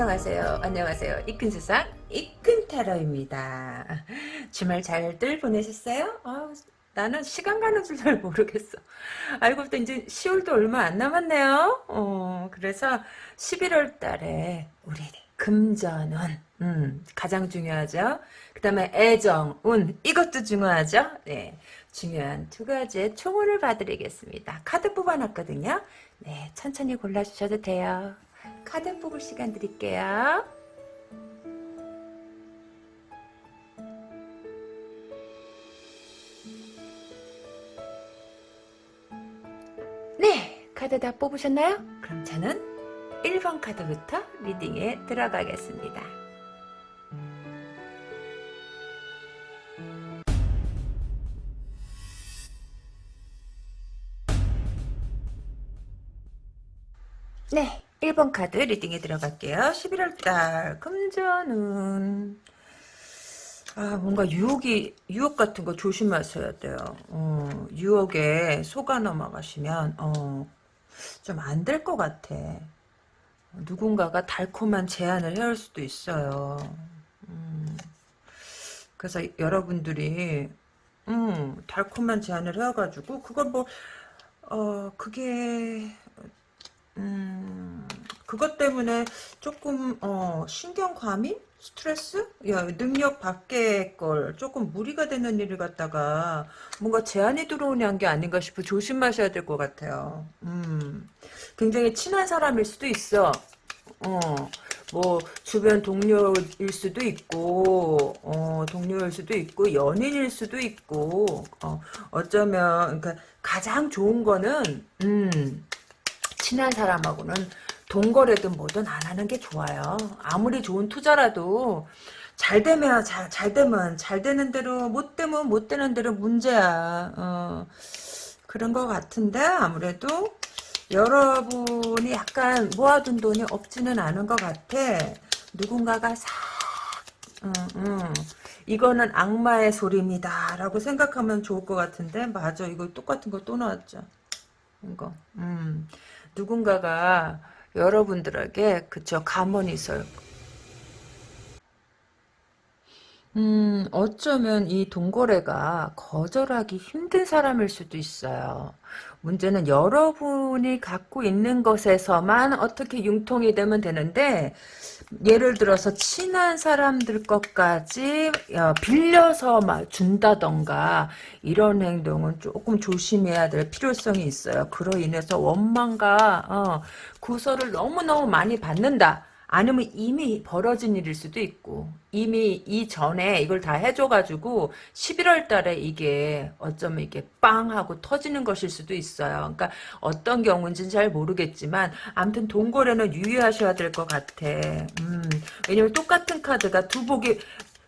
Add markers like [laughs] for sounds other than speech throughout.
안녕하세요. 안녕하세요. 이큰 세상 이큰 타로입니다. 주말 잘들 보내셨어요? 아, 나는 시간 가는 줄 잘 모르겠어. 알고 보니 이제 10월도 얼마 안 남았네요. 어, 그래서 11월 달에 우리 금전운 음, 가장 중요하죠. 그 다음에 애정, 운 이것도 중요하죠. 네, 중요한 두 가지의 총을 봐드리겠습니다. 카드 뽑아놨거든요. 네, 천천히 골라주셔도 돼요. 카드 뽑을 시간 드릴게요. 네, 카드 다 뽑으셨나요? 그럼 저는 1번 카드부터 리딩에 들어가겠습니다. 네, 1번 카드 리딩에 들어갈게요. 11월달 금전은 아 뭔가 유혹이 유혹 같은 거 조심하셔야 돼요. 어, 유혹에 속아 넘어가시면 어, 좀 안 될 것 같아. 누군가가 달콤한 제안을 해올 수도 있어요. 음, 그래서 여러분들이 음, 달콤한 제안을 해가지고 그걸 뭐 어, 그게 음, 그것 때문에 조금 어, 신경 과민? 스트레스? 야, 능력 밖의 걸 조금 무리가 되는 일을 갖다가 뭔가 제한이 들어오는 게 아닌가 싶어 조심하셔야 될 것 같아요. 음, 굉장히 친한 사람일 수도 있어. 어, 뭐 주변 동료일 수도 있고 어, 동료일 수도 있고 연인일 수도 있고 어, 어쩌면 그러니까 가장 좋은 거는 음, 친한 사람하고는 동거래든 뭐든 안 하는 게 좋아요. 아무리 좋은 투자라도 잘 되면 잘, 잘 되면 잘 되는 대로 못 되면 못 되는 대로 문제야. 어, 그런 것 같은데 아무래도 여러분이 약간 모아둔 돈이 없지는 않은 것 같아. 누군가가 싹 음, 음. 이거는 악마의 소리입니다. 라고 생각하면 좋을 것 같은데 맞아. 이거 똑같은 거 또 나왔죠. 이거. 음. 누군가가 여러분들에게 그쵸 감언이 있어요. 음 어쩌면 이 동거래가 거절하기 힘든 사람일 수도 있어요. 문제는 여러분이 갖고 있는 것에서만 어떻게 융통이 되면 되는데 예를 들어서 친한 사람들 것까지 어, 빌려서 막 준다던가 이런 행동은 조금 조심해야 될 필요성이 있어요. 그로 인해서 원망과 어, 구설을 너무너무 많이 받는다. 아니면 이미 벌어진 일일 수도 있고 이미 이전에 이걸 다 해줘가지고 11월 달에 이게 어쩌면 이게 빵 하고 터지는 것일 수도 있어요. 그러니까 어떤 경우인지는 잘 모르겠지만 아무튼 동거래는 유의하셔야 될 것 같아. 음, 왜냐면 똑같은 카드가 두 복이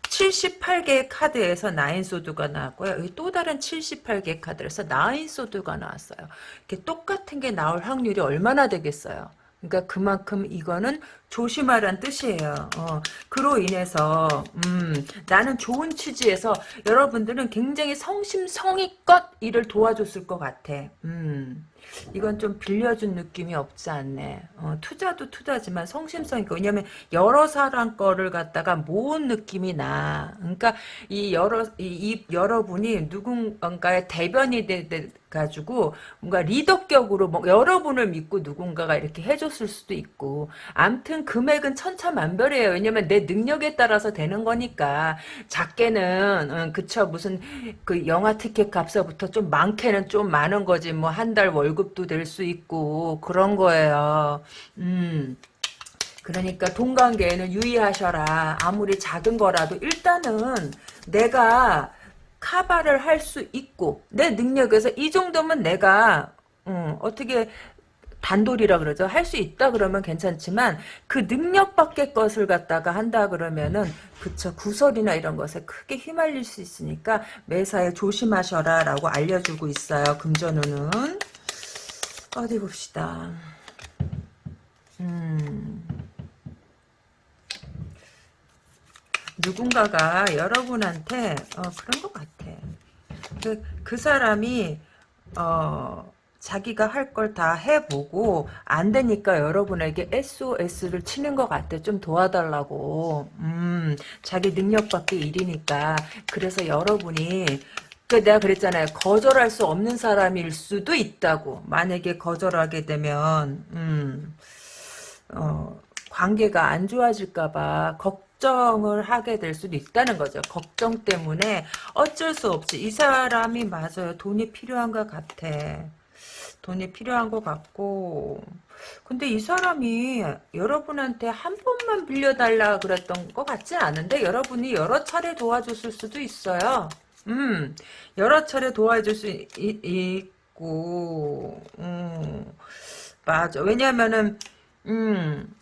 78개의 카드에서 나인소드가 나왔고요. 또 다른 78개 카드에서 나인소드가 나왔어요. 이렇게 똑같은 게 나올 확률이 얼마나 되겠어요. 그러니까 그만큼 이거는 조심하란 뜻이에요. 어, 그로 인해서 음, 나는 좋은 취지에서 여러분들은 굉장히 성심성의껏 일을 도와줬을 것 같아. 음, 이건 좀 빌려준 느낌이 없지 않네. 어, 투자도 투자지만 성심성의껏 왜냐면 여러 사람 거를 갖다가 모은 느낌이 나. 그러니까 이 여러 이, 이 여러분이 누군가의 대변이 돼, 돼 가지고 뭔가 리더격으로 뭐 여러분을 믿고 누군가가 이렇게 해줬을 수도 있고 암튼 금액은 천차만별이에요. 왜냐면 내 능력에 따라서 되는 거니까 작게는 응, 그쵸 무슨 그 영화 티켓 값서부터 좀 많게는 좀 많은 거지 뭐 한 달 월급도 될 수 있고 그런 거예요. 음. 그러니까 돈 관계에는 유의하셔라. 아무리 작은 거라도 일단은 내가 카바를 할 수 있고 내 능력에서 이 정도면 내가 음, 어떻게 단돌이라 그러죠. 할 수 있다 그러면 괜찮지만 그 능력 밖의 것을 갖다가 한다 그러면은 그쵸 구설이나 이런 것에 크게 휘말릴 수 있으니까 매사에 조심하셔라 라고 알려주고 있어요. 금전운은 어디 봅시다. 음 누군가가 여러분한테 어, 그런 것 같아. 그, 그 사람이 어 자기가 할 걸 다 해보고 안 되니까 여러분에게 SOS를 치는 것 같아. 좀 도와달라고. 음, 자기 능력 밖의 일이니까. 그래서 여러분이 그 내가 그랬잖아요. 거절할 수 없는 사람일 수도 있다고. 만약에 거절하게 되면 음, 어, 관계가 안 좋아질까봐 걱정을 하게 될 수도 있다는 거죠. 걱정 때문에 어쩔 수 없지. 이 사람이 맞아요. 돈이 필요한 것 같아. 돈이 필요한 것 같고 근데 이 사람이 여러분한테 한 번만 빌려달라 그랬던 것 같지 않은데 여러분이 여러 차례 도와줬을 수도 있어요. 음, 여러 차례 도와줄 수 있, 있고, 음, 맞아. 왜냐면은, 음,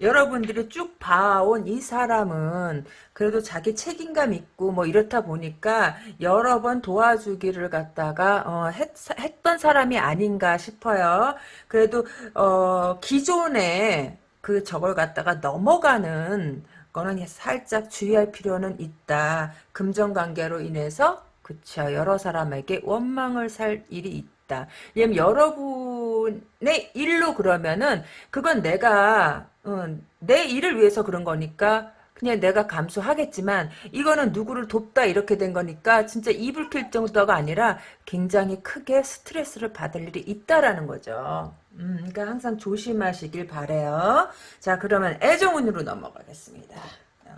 여러분들이 쭉 봐온 이 사람은 그래도 자기 책임감 있고 뭐 이렇다 보니까 여러 번 도와주기를 갖다가 어, 했, 했던 사람이 아닌가 싶어요. 그래도 어, 기존에 그 저걸 갖다가 넘어가는 거는 살짝 주의할 필요는 있다. 금전관계로 인해서 그쵸 여러 사람에게 원망을 살 일이 있다. 여러분의 일로 그러면은 그건 내가 어, 내 일을 위해서 그런 거니까 그냥 내가 감수하겠지만 이거는 누구를 돕다 이렇게 된 거니까 진짜 이불 킬 정도가 아니라 굉장히 크게 스트레스를 받을 일이 있다라는 거죠. 음, 그러니까 항상 조심하시길 바래요. 자, 그러면 애정운으로 넘어가겠습니다.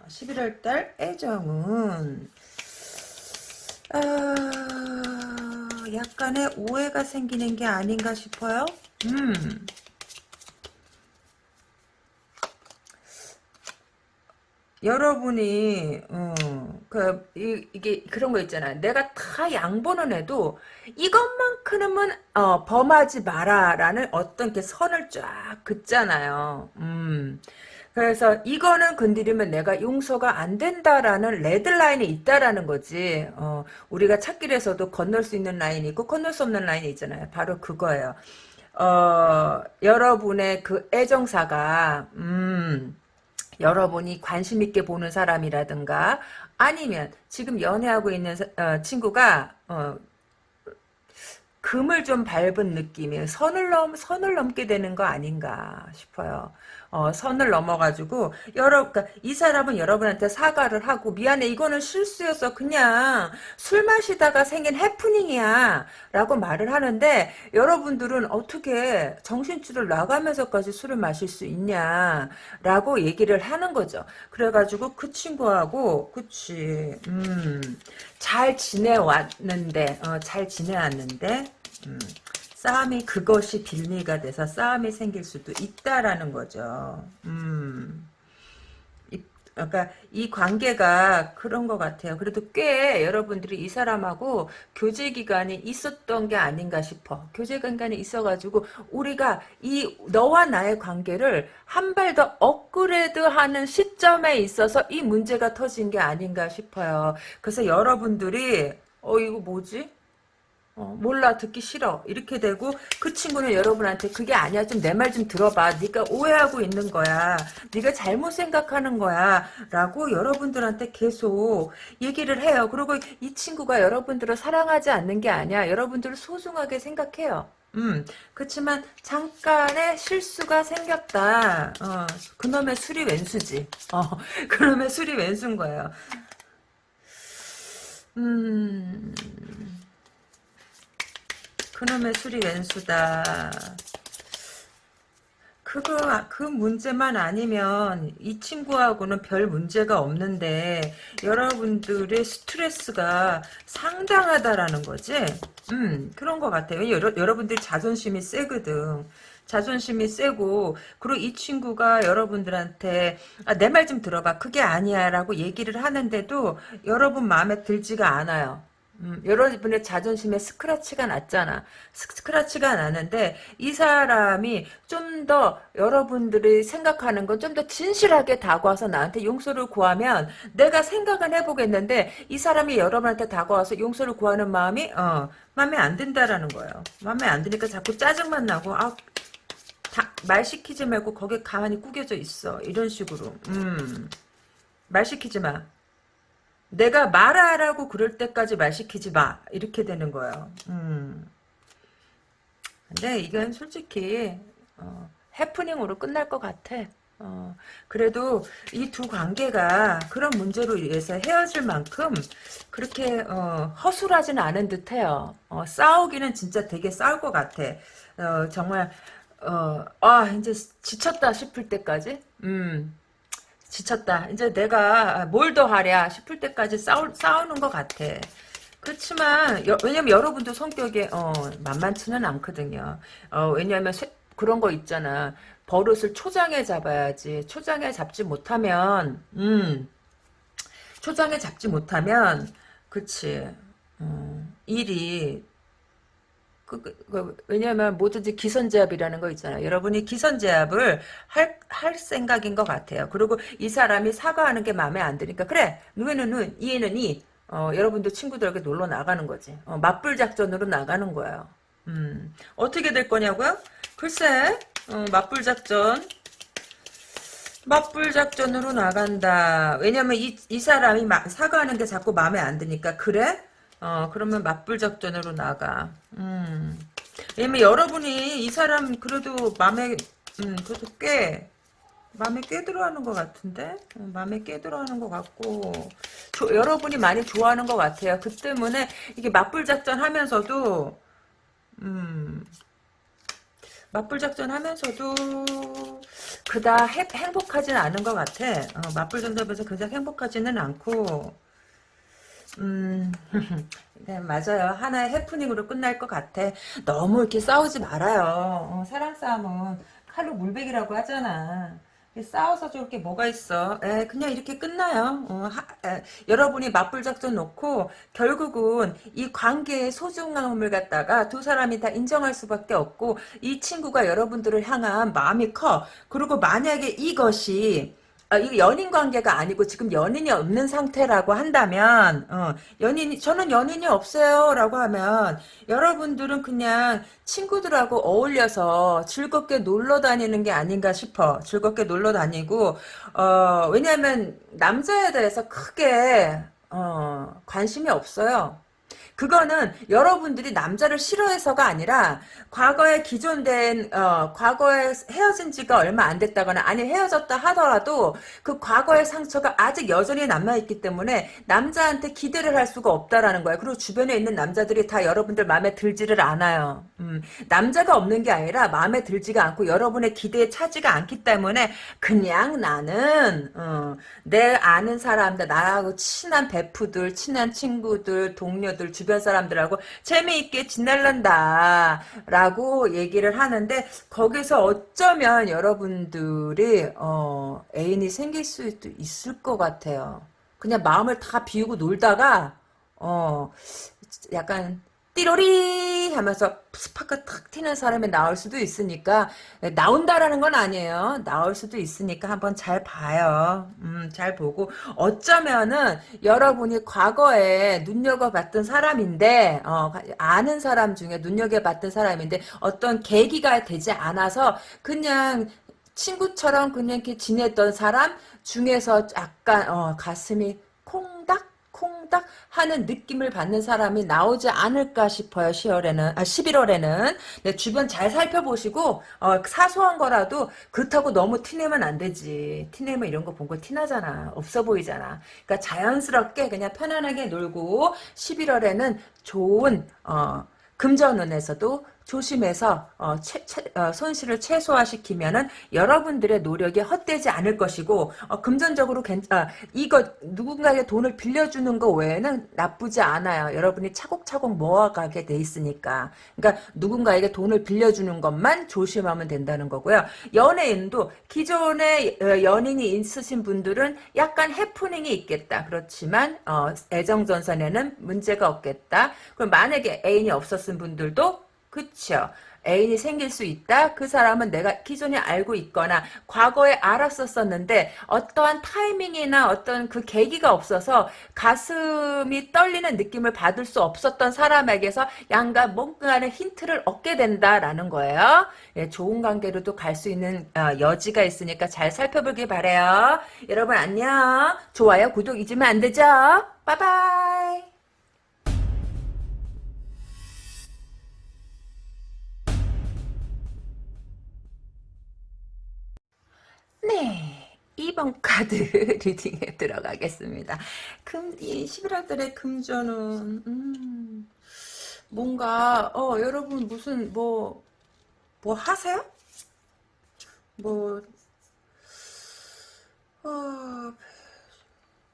11월 달 애정운 아, 약간의 오해가 생기는 게 아닌가 싶어요. 음. 여러분이 어, 그 이, 게 그런 거 있잖아. 내가 다 양보는 해도 이것만큼은 어, 범하지 마라라는 어떤 게 선을 쫙 긋잖아요. 음. 그래서 이거는 건드리면 내가 용서가 안 된다라는 레드라인이 있다라는 거지. 어, 우리가 찾길에서도 건널 수 있는 라인이 있고 건널 수 없는 라인이 있잖아요. 바로 그거예요. 어, 여러분의 그 애정사가 음, 여러분이 관심 있게 보는 사람이라든가 아니면 지금 연애하고 있는 어, 친구가 어, 금을 좀 밟은 느낌이에요. 선을 넘 선을 넘게 되는 거 아닌가 싶어요. 어, 선을 넘어가지고 여러 그러니까 이 사람은 여러분한테 사과를 하고 미안해 이거는 실수였어 그냥 술 마시다가 생긴 해프닝이야 라고 말을 하는데 여러분들은 어떻게 정신줄을 나가면서까지 술을 마실 수 있냐 라고 얘기를 하는 거죠 그래가지고 그 친구하고 그치 음 잘 지내왔는데 어, 잘 지내왔는데 음. 싸움이 그것이 빌미가 돼서 싸움이 생길 수도 있다라는 거죠. 음. 그러니까 이 관계가 그런 것 같아요. 그래도 꽤 여러분들이 이 사람하고 교제 기간이 있었던 게 아닌가 싶어. 교제 기간이 있어가지고 우리가 이 너와 나의 관계를 한 발 더 업그레이드하는 시점에 있어서 이 문제가 터진 게 아닌가 싶어요. 그래서 여러분들이 어 이거 뭐지? 어, 몰라 듣기 싫어. 이렇게 되고 그 친구는 여러분한테 그게 아니야. 좀 내 말 좀 들어봐. 네가 오해하고 있는 거야. 네가 잘못 생각하는 거야. 라고 여러분들한테 계속 얘기를 해요. 그리고 이 친구가 여러분들을 사랑하지 않는 게 아니야. 여러분들을 소중하게 생각해요. 음, 그렇지만 잠깐의 실수가 생겼다. 어, 그놈의 술이 왼수지. 어, [laughs] 그놈의 술이 왼수인 거예요. 음, 그놈의 술이 왼수다. 그거 그 문제만 아니면 이 친구하고는 별 문제가 없는데 여러분들의 스트레스가 상당하다라는 거지. 음 그런 것 같아요. 여러, 여러분들 자존심이 세거든. 자존심이 세고 그리고 이 친구가 여러분들한테 아, 내 말 좀 들어봐 그게 아니야 라고 얘기를 하는데도 여러분 마음에 들지가 않아요 음, 여러 분의 자존심에 스크라치가 났잖아. 스크라치가 나는데 이 사람이 좀 더 여러분들이 생각하는 건 좀 더 진실하게 다가와서 나한테 용서를 구하면 내가 생각은 해보겠는데 이 사람이 여러분한테 다가와서 용서를 구하는 마음이 어 마음에 안 든다라는 거예요. 마음에 안 드니까 자꾸 짜증만 나고 아, 다, 말 시키지 말고 거기 가만히 구겨져 있어. 이런 식으로. 음, 말 시키지 마. 내가 말하라고 그럴 때까지 말 시키지 마. 이렇게 되는 거예요. 음. 근데 이건 솔직히 어, 해프닝으로 끝날 것 같아. 어, 그래도 이 두 관계가 그런 문제로 인해서 헤어질 만큼 그렇게 어, 허술하지는 않은 듯해요. 어, 싸우기는 진짜 되게 싸울 것 같아. 어, 정말 어, 아 이제 지쳤다 싶을 때까지, 음, 지쳤다. 이제 내가 뭘 더 하랴 싶을 때까지 싸우, 싸우는 것 같아. 그렇지만 여, 왜냐면 여러분도 성격이 어, 만만치는 않거든요. 어, 왜냐하면 쇠, 그런 거 있잖아. 버릇을 초장에 잡아야지. 초장에 잡지 못하면, 음, 초장에 잡지 못하면, 그치, 음, 일이, 그, 그, 그, 왜냐면 뭐든지 기선제압이라는 거 있잖아요. 여러분이 기선제압을 할, 할 생각인 것 같아요. 그리고 이 사람이 사과하는 게 마음에 안 드니까, 그래, 눈에는 눈, 이에는 이, 어, 여러분들 친구들에게 놀러 나가는 거지. 어, 맞불 작전으로 나가는 거예요. 음, 어떻게 될 거냐고요? 글쎄, 어, 맞불 작전. 맞불 작전으로 나간다. 왜냐면 이, 이 사람이 마, 사과하는 게 자꾸 마음에 안 드니까. 그래? 어, 그러면 맞불 작전으로 나가. 음. 여러분이 이 사람 그래도 마음에, 음, 그래도 꽤, 마음에 꽤 들어하는 것 같은데? 어, 마음에 꽤 들어하는 것 같고, 조, 여러분이 많이 좋아하는 것 같아요. 그 때문에 이게 맞불 작전 하면서도, 음, 맞불 작전 하면서도 그다 행복하진 않은 것 같아. 어, 맞불 작전하면서 그닥 행복하지는 않고 음, [laughs] 네, 맞아요. 하나의 해프닝으로 끝날 것 같아. 너무 이렇게 싸우지 말아요. 어, 사랑 싸움은 칼로 물베기라고 하잖아. 싸워서 좋을 게 뭐가 있어. 에, 그냥 이렇게 끝나요. 어, 하, 에, 여러분이 맞불 작전 놓고 결국은 이 관계의 소중함을 갖다가 두 사람이 다 인정할 수밖에 없고 이 친구가 여러분들을 향한 마음이 커. 그리고 만약에 이것이 아, 이거 연인 관계가 아니고 지금 연인이 없는 상태라고 한다면 어, 연인이 저는 연인이 없어요라고 하면 여러분들은 그냥 친구들하고 어울려서 즐겁게 놀러 다니는 게 아닌가 싶어 즐겁게 놀러 다니고 어, 왜냐하면 남자에 대해서 크게 어, 관심이 없어요. 그거는 여러분들이 남자를 싫어해서가 아니라 과거에 기존된 어, 과거에 헤어진 지가 얼마 안 됐다거나 아니 헤어졌다 하더라도 그 과거의 상처가 아직 여전히 남아있기 때문에 남자한테 기대를 할 수가 없다라는 거예요. 그리고 주변에 있는 남자들이 다 여러분들 마음에 들지를 않아요. 음, 남자가 없는 게 아니라 마음에 들지가 않고 여러분의 기대에 차지가 않기 때문에 그냥 나는 어, 내 아는 사람들 나하고 친한 베프들 친한 친구들 동료들 주변 주변 사람들하고 재미있게 지낼란다 라고 얘기를 하는데 거기서 어쩌면 여러분들이 어, 애인이 생길 수도 있을 것 같아요. 그냥 마음을 다 비우고 놀다가 어 약간 띠로리 하면서 스파크 탁 튀는 사람이 나올 수도 있으니까 나온다라는 건 아니에요. 나올 수도 있으니까 한번 잘 봐요. 음, 잘 보고 어쩌면은 여러분이 과거에 눈여겨봤던 사람인데 어, 아는 사람 중에 눈여겨봤던 사람인데 어떤 계기가 되지 않아서 그냥 친구처럼 그냥 이렇게 지냈던 사람 중에서 약간 어, 가슴이 콩닥 하는 느낌을 받는 사람이 나오지 않을까 싶어요. 10월에는 아 11월에는 네, 주변 잘 살펴보시고 어, 사소한 거라도 그렇다고 너무 티내면 안 되지. 티내면 이런 거 본 거 티나잖아. 없어 보이잖아. 그러니까 자연스럽게 그냥 편안하게 놀고 11월에는 좋은 어, 금전운에서도 조심해서 어, 채, 채, 어, 손실을 최소화시키면은 여러분들의 노력이 헛되지 않을 것이고 어, 금전적으로 괜, 아, 이거 누군가에게 돈을 빌려주는 거 외에는 나쁘지 않아요. 여러분이 차곡차곡 모아가게 돼 있으니까. 그러니까 누군가에게 돈을 빌려주는 것만 조심하면 된다는 거고요. 연예인도 기존에 어, 연인이 있으신 분들은 약간 해프닝이 있겠다. 그렇지만 어, 애정전선에는 문제가 없겠다. 그럼 만약에 애인이 없었은 분들도 그쵸. 애인이 생길 수 있다? 그 사람은 내가 기존에 알고 있거나 과거에 알았었었는데 어떠한 타이밍이나 어떤 그 계기가 없어서 가슴이 떨리는 느낌을 받을 수 없었던 사람에게서 양가 뭔가의 힌트를 얻게 된다라는 거예요. 예, 좋은 관계로도 갈 수 있는 어, 여지가 있으니까 잘 살펴보길 바래요. 여러분 안녕. 좋아요, 구독 잊으면 안 되죠? 빠바이. 네. 2번 카드 [laughs] 리딩에 들어가겠습니다. 금, 이 11월 달에 금전은, 음, 뭔가, 어, 여러분 무슨, 뭐, 뭐 하세요? 뭐, 어,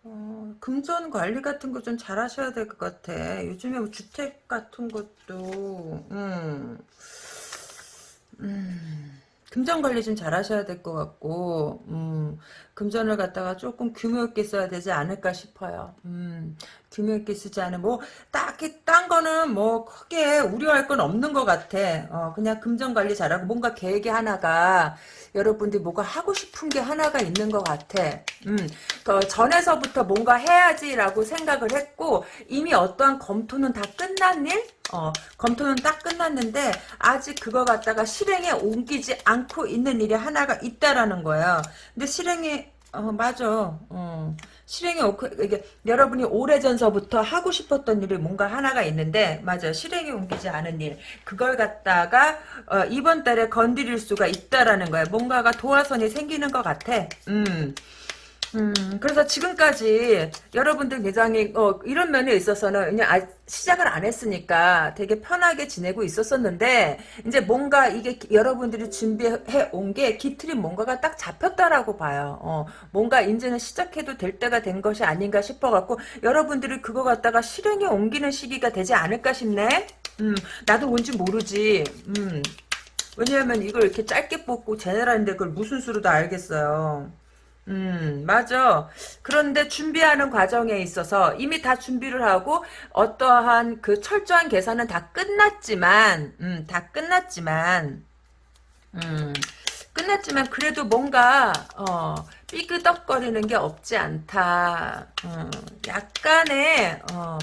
어, 금전 관리 같은 거 좀 잘 하셔야 될 것 같아. 요즘에 뭐 주택 같은 것도, 음, 음, 금전 관리 좀 잘 하셔야 될 것 같고, 음, 금전을 갖다가 조금 규모 있게 써야 되지 않을까 싶어요. 음, 규모 있게 쓰지 않으면, 뭐, 딱히, 딴 거는 뭐, 크게 우려할 건 없는 것 같아. 어, 그냥 금전 관리 잘하고, 뭔가 계획이 하나가, 여러분들이 뭐가 하고 싶은 게 하나가 있는 것 같아. 음, 그 전에서부터 뭔가 해야지라고 생각을 했고, 이미 어떠한 검토는 다 끝난 일? 어, 검토는 딱 끝났는데 아직 그거 갖다가 실행에 옮기지 않고 있는 일이 하나가 있다라는 거예요. 근데 실행에 어 맞아. 어. 실행에 옮 이게 여러분이 오래전서부터 하고 싶었던 일이 뭔가 하나가 있는데 맞아. 실행에 옮기지 않은 일. 그걸 갖다가 어, 이번 달에 건드릴 수가 있다라는 거야. 뭔가가 도화선이 생기는 것 같아. 음. 음, 그래서 지금까지 여러분들 굉장히 어, 이런 면에 있어서는 그냥 아, 시작을 안 했으니까 되게 편하게 지내고 있었었는데 이제 뭔가 이게 여러분들이 준비해 온 게 기틀이 뭔가가 딱 잡혔다라고 봐요. 어, 뭔가 이제는 시작해도 될 때가 된 것이 아닌가 싶어갖고 여러분들이 그거 갖다가 실행에 옮기는 시기가 되지 않을까 싶네. 음, 나도 뭔지 모르지. 음, 왜냐하면 이걸 이렇게 짧게 뽑고 제네랄인데 그걸 무슨 수로 다 알겠어요. 음, 맞아. 그런데 준비하는 과정에 있어서 이미 다 준비를 하고 어떠한 그 철저한 계산은 다 끝났지만, 음, 다 끝났지만, 음, 끝났지만 그래도 뭔가 어, 삐그덕거리는 게 없지 않다. 어, 약간의 어,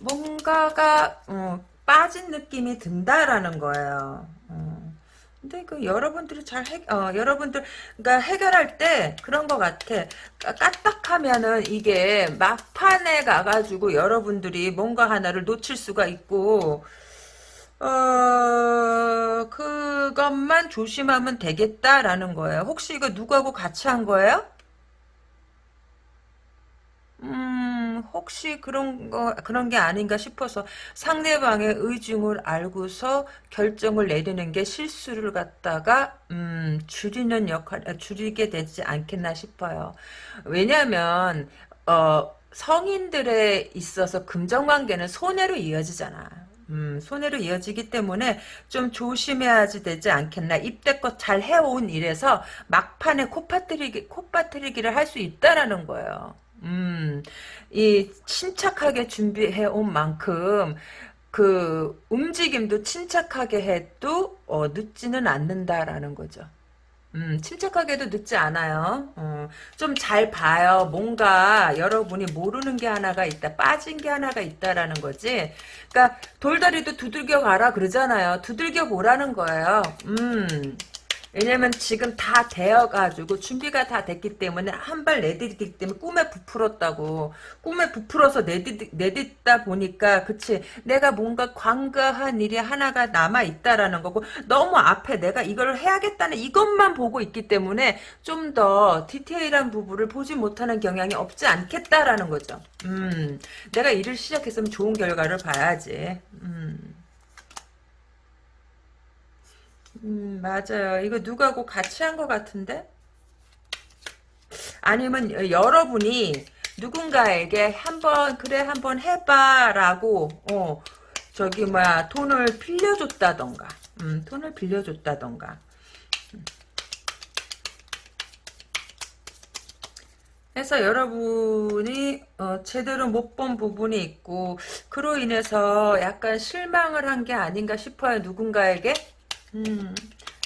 뭔가가 어, 빠진 느낌이 든다라는 거예요. 어. 근데 그 여러분들이 잘 해, 어, 여러분들, 그러니까 해결할 때 그런 것 같아. 까딱하면은 이게 막판에 가가지고 여러분들이 뭔가 하나를 놓칠 수가 있고, 어, 그것만 조심하면 되겠다라는 거예요. 혹시 이거 누구하고 같이 한 거예요? 음, 혹시 그런 거, 그런 게 아닌가 싶어서 상대방의 의중을 알고서 결정을 내리는 게 실수를 갖다가, 음, 줄이는 역할, 아, 줄이게 되지 않겠나 싶어요. 왜냐면, 어, 성인들에 있어서 금전관계는 손해로 이어지잖아. 음, 손해로 이어지기 때문에 좀 조심해야지 되지 않겠나. 입대껏 잘 해온 일에서 막판에 코파뜨리기, 코파뜨리기를 할 수 있다라는 거예요. 음, 이 침착하게 준비해 온 만큼 그 움직임도 침착하게 해도 어, 늦지는 않는다라는 거죠. 음, 침착하게도 늦지 않아요. 어, 좀잘 봐요. 뭔가 여러분이 모르는 게 하나가 있다. 빠진 게 하나가 있다라는 거지. 그러니까 돌다리도 두들겨 가라 그러잖아요. 두들겨 보라는 거예요. 음. 왜냐면 지금 다 되어가지고 준비가 다 됐기 때문에 한 발 내딛기 때문에 꿈에 부풀었다고. 꿈에 부풀어서 내딛, 내딛다 보니까 그치 내가 뭔가 관가한 일이 하나가 남아있다라는 거고 너무 앞에 내가 이걸 해야겠다는 이것만 보고 있기 때문에 좀 더 디테일한 부분을 보지 못하는 경향이 없지 않겠다라는 거죠. 음 내가 일을 시작했으면 좋은 결과를 봐야지. 음 음, 맞아요. 이거 누가 고 같이 한 것 같은데? 아니면 여러분이 누군가에게 한번 그래 한번 해봐라고 어 저기 뭐야 돈을 빌려줬다던가 음 돈을 빌려줬다던가 해서 여러분이 어, 제대로 못 본 부분이 있고 그로 인해서 약간 실망을 한 게 아닌가 싶어요 누군가에게 음,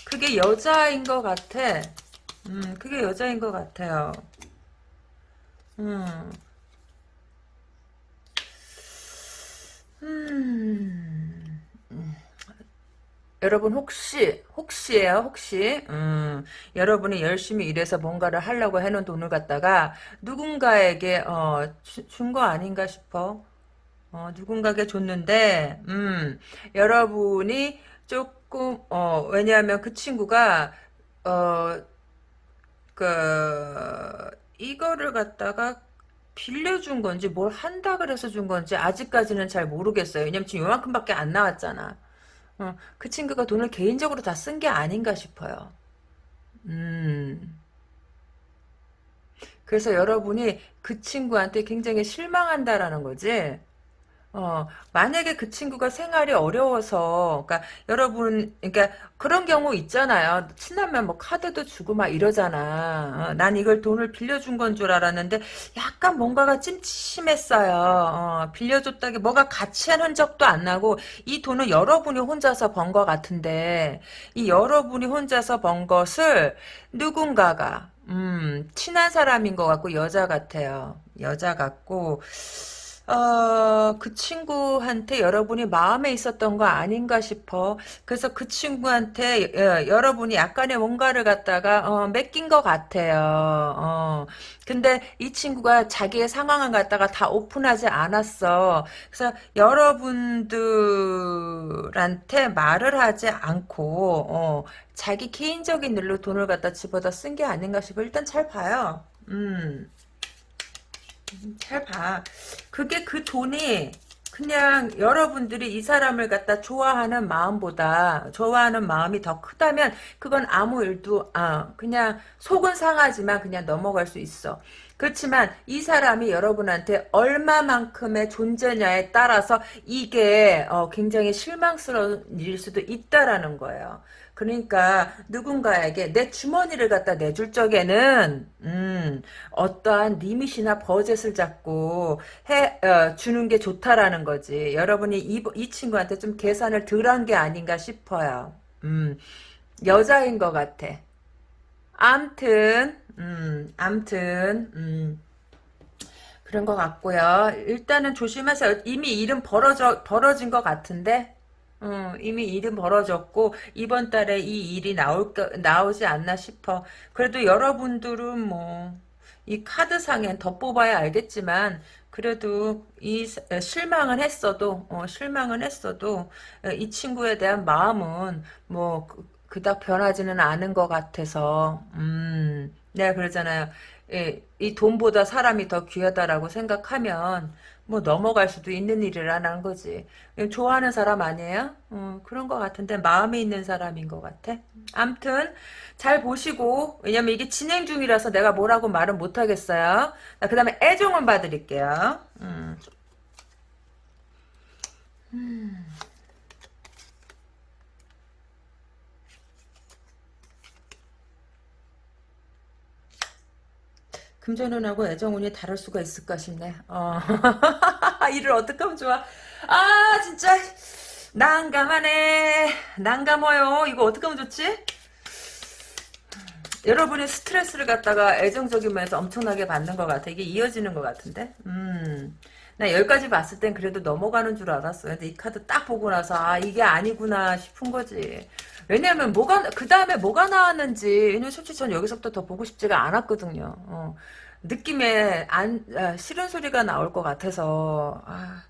그게 여자인 것 같아. 음, 그게 여자인 것 같아요. 음. 음. 여러분 혹시 혹시예요 혹시 음, 여러분이 열심히 일해서 뭔가를 하려고 해놓은 돈을 갖다가 누군가에게 어, 준 거 아닌가 싶어 어, 누군가에게 줬는데 음, 여러분이 조금 어 왜냐하면 그 친구가 어그 이거를 갖다가 빌려준 건지 뭘 한다 그래서 준 건지 아직까지는 잘 모르겠어요. 왜냐면 지금 요만큼밖에 안 나왔잖아. 어, 그 친구가 돈을 개인적으로 다 쓴 게 아닌가 싶어요. 음. 그래서 여러분이 그 친구한테 굉장히 실망한다라는 거지. 어, 만약에 그 친구가 생활이 어려워서, 그러니까 여러분, 그러니까 그런 경우 있잖아요. 친하면 뭐 카드도 주고 막 이러잖아. 어, 난 이걸 돈을 빌려준 건 줄 알았는데 약간 뭔가가 찜찜했어요. 어, 빌려줬다기 뭐가 가치한 흔적도 안 나고 이 돈은 여러분이 혼자서 번것 같은데 이 여러분이 혼자서 번 것을 누군가가 음, 친한 사람인 것 같고 여자 같아요. 여자 같고 어, 그 친구한테 여러분이 마음에 있었던 거 아닌가 싶어. 그래서 그 친구한테 어, 여러분이 약간의 뭔가를 갖다가 어, 맡긴 것 같아요. 어. 근데 이 친구가 자기의 상황을 갖다가 다 오픈하지 않았어. 그래서 여러분들한테 말을 하지 않고 어, 자기 개인적인 일로 돈을 갖다 집어다 쓴 게 아닌가 싶어. 일단 잘 봐요. 음. 잘 봐. 그게 그 돈이 그냥 여러분들이 이 사람을 갖다 좋아하는 마음보다 좋아하는 마음이 더 크다면 그건 아무 일도 아 그냥 속은 상하지만 그냥 넘어갈 수 있어. 그렇지만 이 사람이 여러분한테 얼마만큼의 존재냐에 따라서 이게 어, 굉장히 실망스러운 일일 수도 있다라는 거예요. 그러니까 누군가에게 내 주머니를 갖다 내줄 적에는 음, 어떠한 리밋이나 버젯을 잡고 해 어, 주는 게 좋다라는 거지. 여러분이 이, 이 친구한테 좀 계산을 덜한 게 아닌가 싶어요. 음, 여자인 것 같아. 암튼 음, 암튼 음. 그런 것 같고요. 일단은 조심하세요. 이미 일은 벌어져 벌어진 것 같은데 어, 이미 일은 벌어졌고 이번 달에 이 일이 나올 나오지 않나 싶어. 그래도 여러분들은 뭐 이 카드상엔 더 뽑아야 알겠지만 그래도 이 실망은 했어도 어, 실망은 했어도 이 친구에 대한 마음은 뭐 그, 그닥 변하지는 않은 것 같아서 음, 내가 그러잖아요. 이, 이 돈보다 사람이 더 귀하다라고 생각하면 뭐 넘어갈 수도 있는 일이라는 거지. 좋아하는 사람 아니에요? 어, 그런 것 같은데 마음에 있는 사람인 것 같아. 암튼 잘 보시고 왜냐면 이게 진행 중이라서 내가 뭐라고 말은 못하겠어요. 그 다음에 애정을 봐드릴게요. 음. 음. 금전운하고 애정운이 다를 수가 있을까 싶네. 어. [laughs] 일을 어떻게 하면 좋아? 아 진짜 난감하네. 난감해요. 이거 어떻게 하면 좋지? 여러분이 스트레스를 갖다가 애정적인 면에서 엄청나게 받는 것 같아. 이게 이어지는 것 같은데? 음. 나 여기까지 봤을 땐 그래도 넘어가는 줄 알았어요. 근데 이 카드 딱 보고 나서 아 이게 아니구나 싶은 거지. 왜냐면 뭐가 그 다음에 뭐가 나왔는지 왜냐면 솔직히 전 여기서부터 더 보고 싶지가 않았거든요. 어. 느낌에 안 아, 싫은 소리가 나올 것 같아서 아.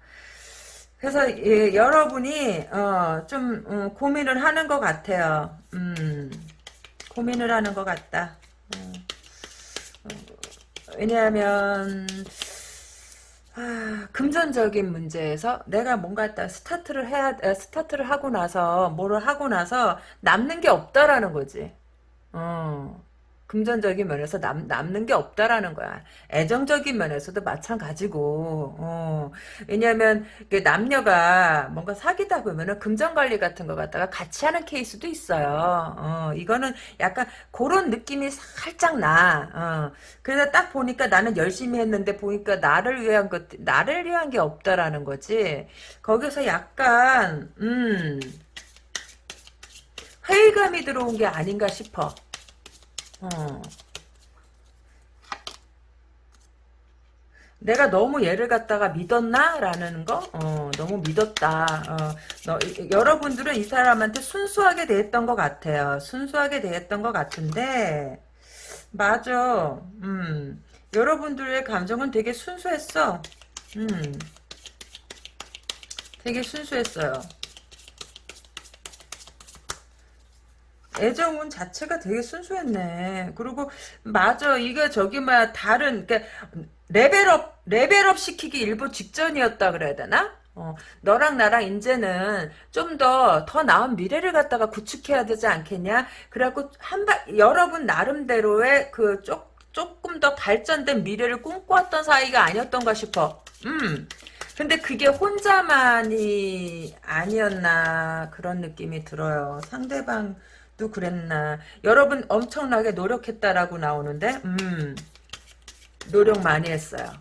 그래서 예, 여러분이 어, 좀 음, 고민을 하는 것 같아요. 음, 고민을 하는 것 같다. 음, 어, 왜냐하면 아, 금전적인 문제에서 내가 뭔가 스타트를 해야 스타트를 하고 나서 뭐를 하고 나서 남는 게 없다라는 거지. 어. 금전적인 면에서 남, 남는 게 없다라는 거야. 애정적인 면에서도 마찬가지고, 어. 왜냐면, 그 남녀가 뭔가 사귀다 보면은 금전 관리 같은 거 갖다가 같이 하는 케이스도 있어요. 어, 이거는 약간 그런 느낌이 살짝 나. 어. 그래서 딱 보니까 나는 열심히 했는데 보니까 나를 위한 것, 나를 위한 게 없다라는 거지. 거기서 약간, 음, 회의감이 들어온 게 아닌가 싶어. 어. 내가 너무 얘를 갖다가 믿었나? 라는 거? 어, 너무 믿었다. 어, 너, 여러분들은 이 사람한테 순수하게 대했던 것 같아요. 순수하게 대했던 것 같은데, 맞아. 음, 여러분들의 감정은 되게 순수했어. 음, 되게 순수했어요. 애정운 자체가 되게 순수했네. 그리고 맞아 이게 저기 막 다른 그러니까 레벨업 레벨업 시키기 일보 직전이었다 그래야 되나? 어, 너랑 나랑 이제는 좀 더더 나은 미래를 갖다가 구축해야 되지 않겠냐? 그래갖고 한발 여러분 나름대로의 그 조, 조금 더 발전된 미래를 꿈꿔왔던 사이가 아니었던가 싶어. 음. 근데 그게 혼자만이 아니었나 그런 느낌이 들어요. 상대방 도 그랬나. 여러분 엄청나게 노력했다라고 나오는데 음 노력 많이 했어요.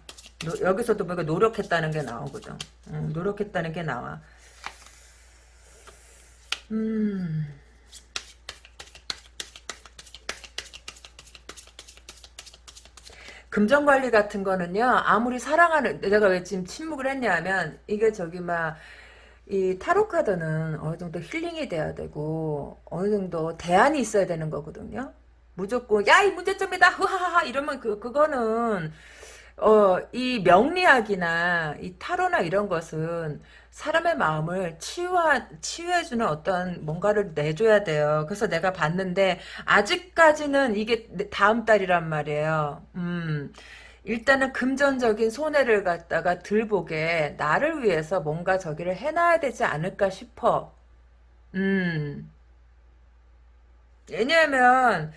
노, 여기서도 보니까 노력했다는 게 나오거든. 음, 노력했다는 게 나와. 음. 금전 관리 같은 거는요, 아무리 사랑하는, 내가 왜 지금 침묵을 했냐면, 이게 저기 막, 이 타로 카드는 어느 정도 힐링이 돼야 되고, 어느 정도 대안이 있어야 되는 거거든요. 무조건, 야, 이 문제점이다! 흐하하하! 이러면 그, 그거는, 어, 이 명리학이나 이 타로나 이런 것은 사람의 마음을 치유하, 치유해주는 어떤 뭔가를 내줘야 돼요. 그래서 내가 봤는데, 아직까지는 이게 다음 달이란 말이에요. 음. 일단은 금전적인 손해를 갖다가 들보게 나를 위해서 뭔가 저기를 해놔야 되지 않을까 싶어. 음. 왜냐하면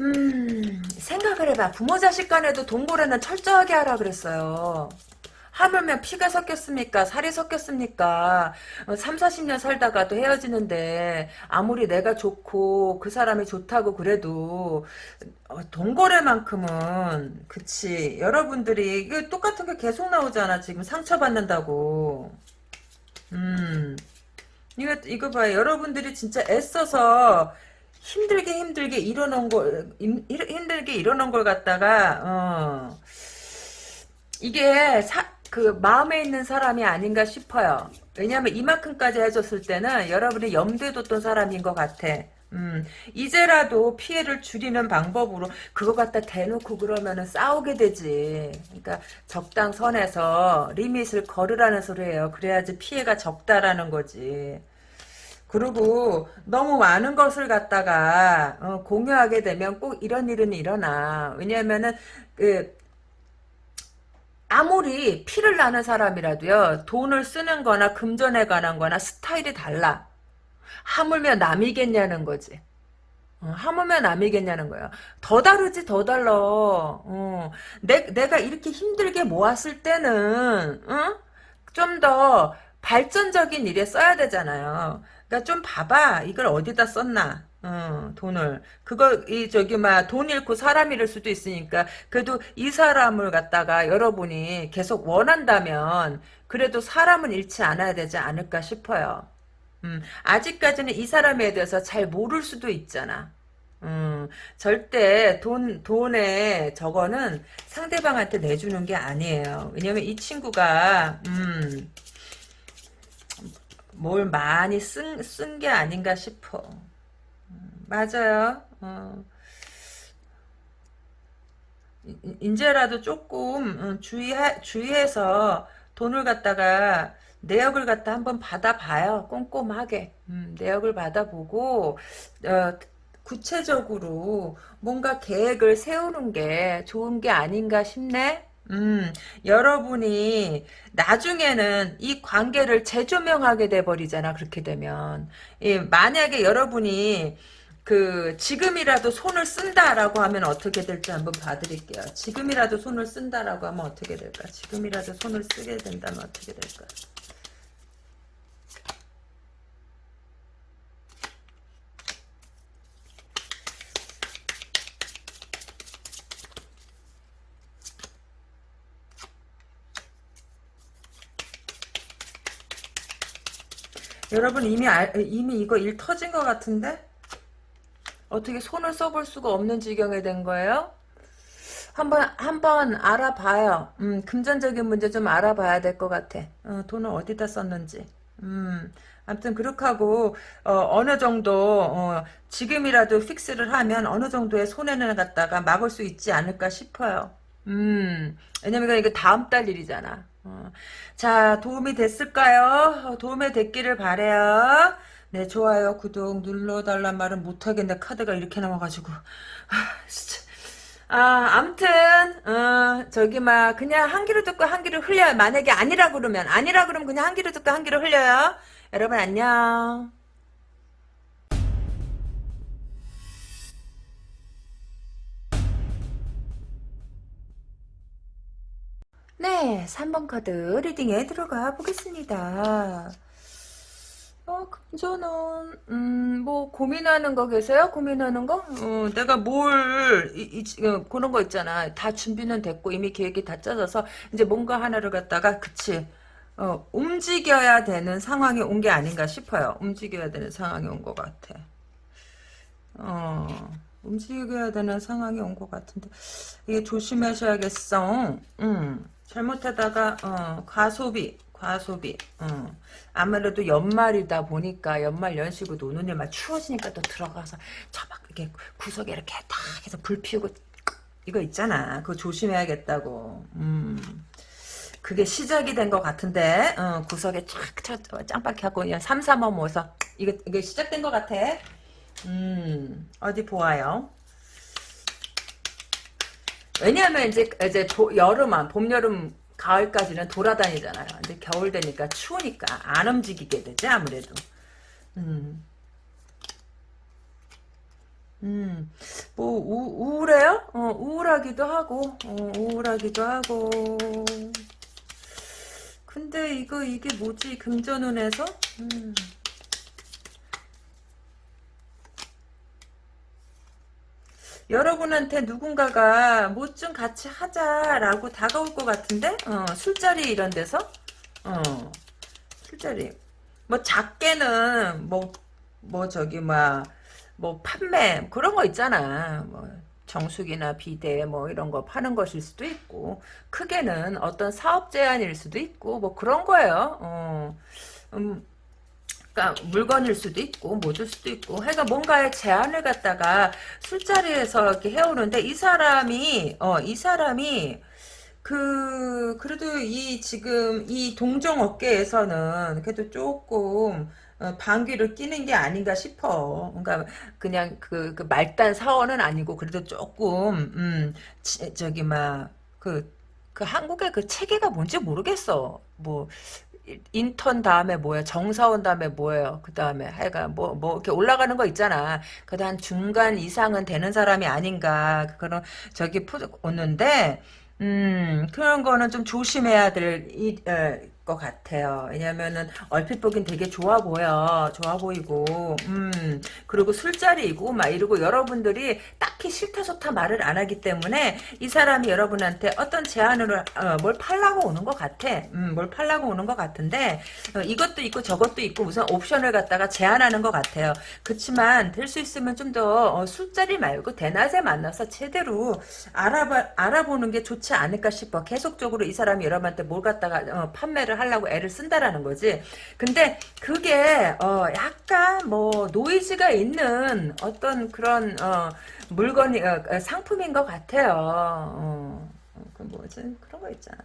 음, 생각을 해봐. 부모 자식 간에도 동거래는 철저하게 하라 그랬어요. 하물며 피가 섞였습니까? 살이 섞였습니까? 어, 3, 40년 살다가도 헤어지는데 아무리 내가 좋고 그 사람이 좋다고 그래도 어, 동거래만큼은 그치. 여러분들이 이거 똑같은 게 계속 나오잖아. 지금 상처받는다고. 음. 이거 이거 봐요. 여러분들이 진짜 애써서 힘들게 힘들게 일어놓은 걸 힘들게 일어놓은 걸 갖다가 어. 이게 사, 그 마음에 있는 사람이 아닌가 싶어요. 왜냐하면 이만큼까지 해줬을 때는 여러분이 염두에 뒀던 사람인 것 같아. 음, 이제라도 피해를 줄이는 방법으로 그거 갖다 대놓고 그러면은 싸우게 되지. 그러니까 적당선에서 리밋을 걸으라는 소리예요. 그래야지 피해가 적다라는 거지. 그리고 너무 많은 것을 갖다가 어, 공유하게 되면 꼭 이런 일은 일어나. 왜냐하면은 그 아무리 피를 나는 사람이라도요 돈을 쓰는 거나 금전에 관한 거나 스타일이 달라. 하물며 남이겠냐는 거지. 어, 하물며 남이겠냐는 거야. 더 다르지 더 달라. 어, 내, 내가 이렇게 힘들게 모았을 때는 어? 좀더 발전적인 일에 써야 되잖아요. 그러니까 좀 봐봐. 이걸 어디다 썼나. 어, 돈을 그거 이 저기 막 돈 잃고 사람 잃을 수도 있으니까 그래도 이 사람을 갖다가 여러분이 계속 원한다면 그래도 사람은 잃지 않아야 되지 않을까 싶어요. 음, 아직까지는 이 사람에 대해서 잘 모를 수도 있잖아. 음, 절대 돈, 돈에 저거는 상대방한테 내주는 게 아니에요. 왜냐면 이 친구가, 음, 뭘 많이 쓴 쓴 게 아닌가 싶어. 음, 맞아요. 어. 이제라도 조금 어, 주의해, 주의해서 돈을 갖다가 내역을 갖다 한번 받아봐요. 꼼꼼하게. 음, 내역을 받아보고 어, 구체적으로 뭔가 계획을 세우는 게 좋은 게 아닌가 싶네. 음, 여러분이 나중에는 이 관계를 재조명하게 돼버리잖아, 그렇게 되면. 예, 만약에 여러분이 그 지금이라도 손을 쓴다라고 하면 어떻게 될지 한번 봐드릴게요. 지금이라도 손을 쓴다라고 하면 어떻게 될까? 지금이라도 손을 쓰게 된다면 어떻게 될까? 여러분 이미 알, 이미 이거 일 터진 것 같은데? 어떻게 손을 써볼 수가 없는 지경에 된 거예요? 한번 한번 알아봐요. 음, 금전적인 문제 좀 알아봐야 될 것 같아. 어, 돈을 어디다 썼는지. 음, 아무튼 그렇게 하고 어, 느 정도 어, 지금이라도 픽스를 하면 어느 정도의 손해는 갖다가 막을 수 있지 않을까 싶어요. 음, 왜냐면 이거 다음 달 일이잖아. 어. 자, 도움이 됐을까요? 도움이 됐기를 바래요. 네, 좋아요, 구독 눌러달란 말은 못하겠네. 카드가 이렇게 나와가지고. 아, 진짜. 아, 암튼, 어, 저기, 막, 그냥 한 귀로 듣고 한 귀로 흘려요. 만약에 아니라 그러면, 아니라 그러면 그냥 한 귀로 듣고 한 귀로 흘려요. 여러분, 안녕. 네, 3번 카드 리딩에 들어가 보겠습니다. 어, 금전은, 음, 뭐, 고민하는 거 계세요? 고민하는 거? 어, 내가 뭘, 이, 이, 어, 그런 거 있잖아. 다 준비는 됐고, 이미 계획이 다 짜져서, 이제 뭔가 하나를 갖다가, 그치. 어, 움직여야 되는 상황이 온 게 아닌가 싶어요. 움직여야 되는 상황이 온 것 같아. 어, 움직여야 되는 상황이 온 것 같은데, 이게 조심하셔야겠어. 음, 잘못하다가, 어, 과소비, 과소비. 어. 아무래도 연말이다 보니까 연말 연시고 노는 일만 추워지니까 또 들어가서 저 막 이렇게 구석에 이렇게 딱 해서 불 피우고 이거 있잖아. 그거 조심해야겠다고. 음. 그게 시작이 된 것 같은데 어, 구석에 쫙 짱박하고 그냥 삼삼어 모서 이거 이게 시작된 것 같아. 음 어디 보아요. 왜냐하면 이제 이제 보, 여름만 봄 여름 가을까지는 돌아다니잖아요. 근데 겨울 되니까 추우니까 안 움직이게 되지 아무래도. 음. 음, 뭐, 우, 우울해요? 어, 우울하기도 하고, 어, 우울하기도 하고. 근데 이거, 이게 뭐지? 금전운에서? 음. 여러분한테 누군가가 뭐 좀 같이 하자라고 다가올 것 같은데? 어, 술자리 이런 데서? 어, 술자리. 뭐 작게는 뭐뭐 저기 막 뭐 판매 그런 거 있잖아. 뭐 정수기나 비대 뭐 이런 거 파는 것일 수도 있고 크게는 어떤 사업 제안일 수도 있고 뭐 그런 거예요. 어, 음, 그러니까 물건일 수도 있고 뭐줄 수도 있고 해가 뭔가의 제안을 갖다가 술자리에서 이렇게 해오는데 이 사람이 어 이 사람이 그 그래도 이 지금 이 동종 업계에서는 그래도 조금 어, 방귀를 끼는 게 아닌가 싶어. 그러니까 그냥 그, 그 말단 사원은 아니고 그래도 조금 음 지, 저기 막그그 한국의 그 체계가 뭔지 모르겠어. 뭐 인턴 다음에 뭐예요? 정사원 다음에 뭐예요? 그 다음에 하여간 뭐, 뭐, 이렇게 올라가는 거 있잖아. 한 중간 이상은 되는 사람이 아닌가. 그런, 저기, 푸, 오는데, 음, 그런 거는 좀 조심해야 될, 이, 에, 것 같아요. 왜냐면은 얼핏 보긴 되게 좋아 보여. 좋아 보이고 음 그리고 술자리이고 막 이러고 여러분들이 딱히 싫다 좋다 말을 안 하기 때문에 이 사람이 여러분한테 어떤 제안으로 어, 뭘 팔라고 오는 것 같아. 음, 뭘 팔라고 오는 것 같은데 어, 이것도 있고 저것도 있고 무슨 옵션을 갖다가 제안하는 것 같아요. 그렇지만 될 수 있으면 좀더 어, 술자리 말고 대낮에 만나서 제대로 알아봐 알아보는 게 좋지 않을까 싶어. 계속적으로 이 사람이 여러분한테 뭘 갖다가 어, 판매를 역할을 하려고 애를 쓴다라는 거지. 근데 그게 어 약간 뭐 노이즈가 있는 어떤 그런 어 물건이 어, 어 상품인 것 같아요. 어, 어, 그 뭐지 그런 거 있잖아.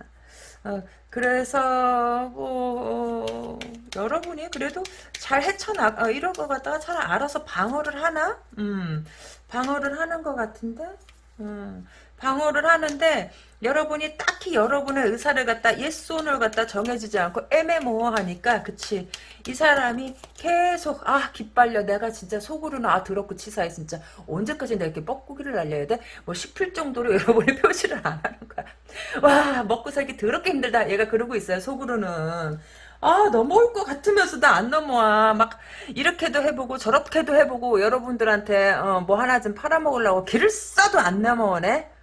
어, 그래서 뭐 어, 여러분이 그래도 잘 헤쳐나 어, 이런 거 갖다가 잘 알아서 방어를 하나? 음, 방어를 하는 것 같은데. 음, 방어를 하는데 여러분이 딱히 여러분의 의사를 갖다 예스온을 갖다 정해지지 않고 애매모호하니까 그치? 이 사람이 계속 아 기빨려. 내가 진짜 속으로는 아 더럽고 치사해 진짜. 언제까지 내가 이렇게 뻐꾸기를 날려야 돼? 뭐 싶을 정도로 [laughs] 여러분이 표시를 안 하는 거야. 와 먹고 살기 더럽게 힘들다. 얘가 그러고 있어요 속으로는. 아 넘어올 것 같으면서도 안 넘어와. 막 이렇게도 해보고 저렇게도 해보고 여러분들한테 어, 뭐 하나 좀 팔아먹으려고 길을 써도 안 넘어오네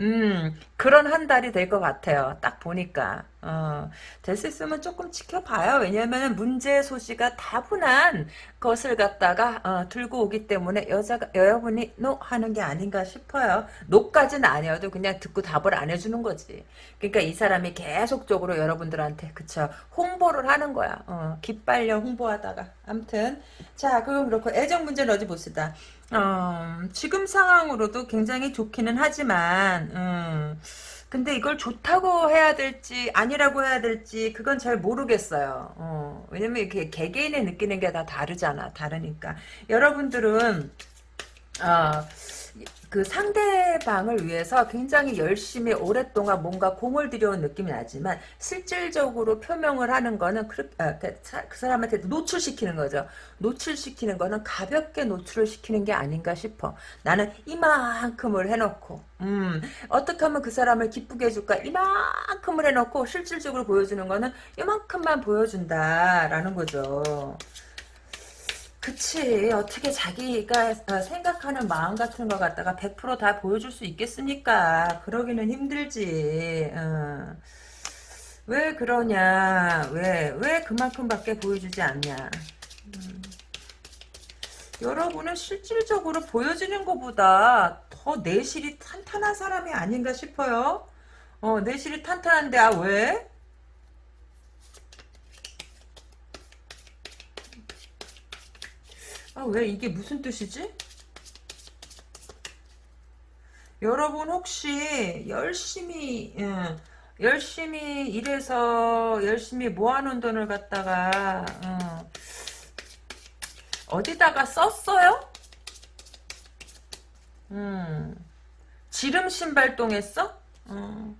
음, 그런 한 달이 될 것 같아요. 딱 보니까. 어, 될 수 있으면 조금 지켜봐요. 왜냐면 문제 소지가 다분한 것을 갖다가 어, 들고 오기 때문에 여자가 여러분이 노 하는 게 아닌가 싶어요. 노까지는 아니어도 그냥 듣고 답을 안 해주는 거지. 그러니까 이 사람이 계속적으로 여러분들한테 그쵸 홍보를 하는 거야. 어, 기빨려 홍보하다가. 암튼 자 그건 그렇고 애정 문제는 어디 봅시다. 어, 지금 상황으로도 굉장히 좋기는 하지만 음, 근데 이걸 좋다고 해야 될지 아니라고 해야 될지 그건 잘 모르겠어요. 어, 왜냐면 이렇게 개개인의 느끼는 게 다 다르잖아. 다르니까 여러분들은 어, 그 상대방을 위해서 굉장히 열심히 오랫동안 뭔가 공을 들여온 느낌이 나지만 실질적으로 표명을 하는 거는 그, 그 사람한테 노출시키는 거죠. 노출시키는 거는 가볍게 노출을 시키는 게 아닌가 싶어. 나는 이만큼을 해놓고 음, 어떻게 하면 그 사람을 기쁘게 해줄까 이만큼을 해놓고 실질적으로 보여주는 거는 이만큼만 보여준다라는 거죠. 그치 어떻게 자기가 어, 생각하는 마음 같은 거 갖다가 100%다 보여줄 수 있겠습니까 그러기는 힘들지 어. 왜 그러냐 왜 왜 그만큼밖에 보여주지 않냐 음. 여러분은 실질적으로 보여지는 것보다 더 내실이 탄탄한 사람이 아닌가 싶어요 어 내실이 탄탄한데 아 왜? 아, 왜 이게 무슨 뜻이지? 여러분 혹시 열심히 예, 열심히 일해서 열심히 모아놓은 돈을 갖다가 어, 디다가 썼어요? 음, 지름 신발동했어? 어.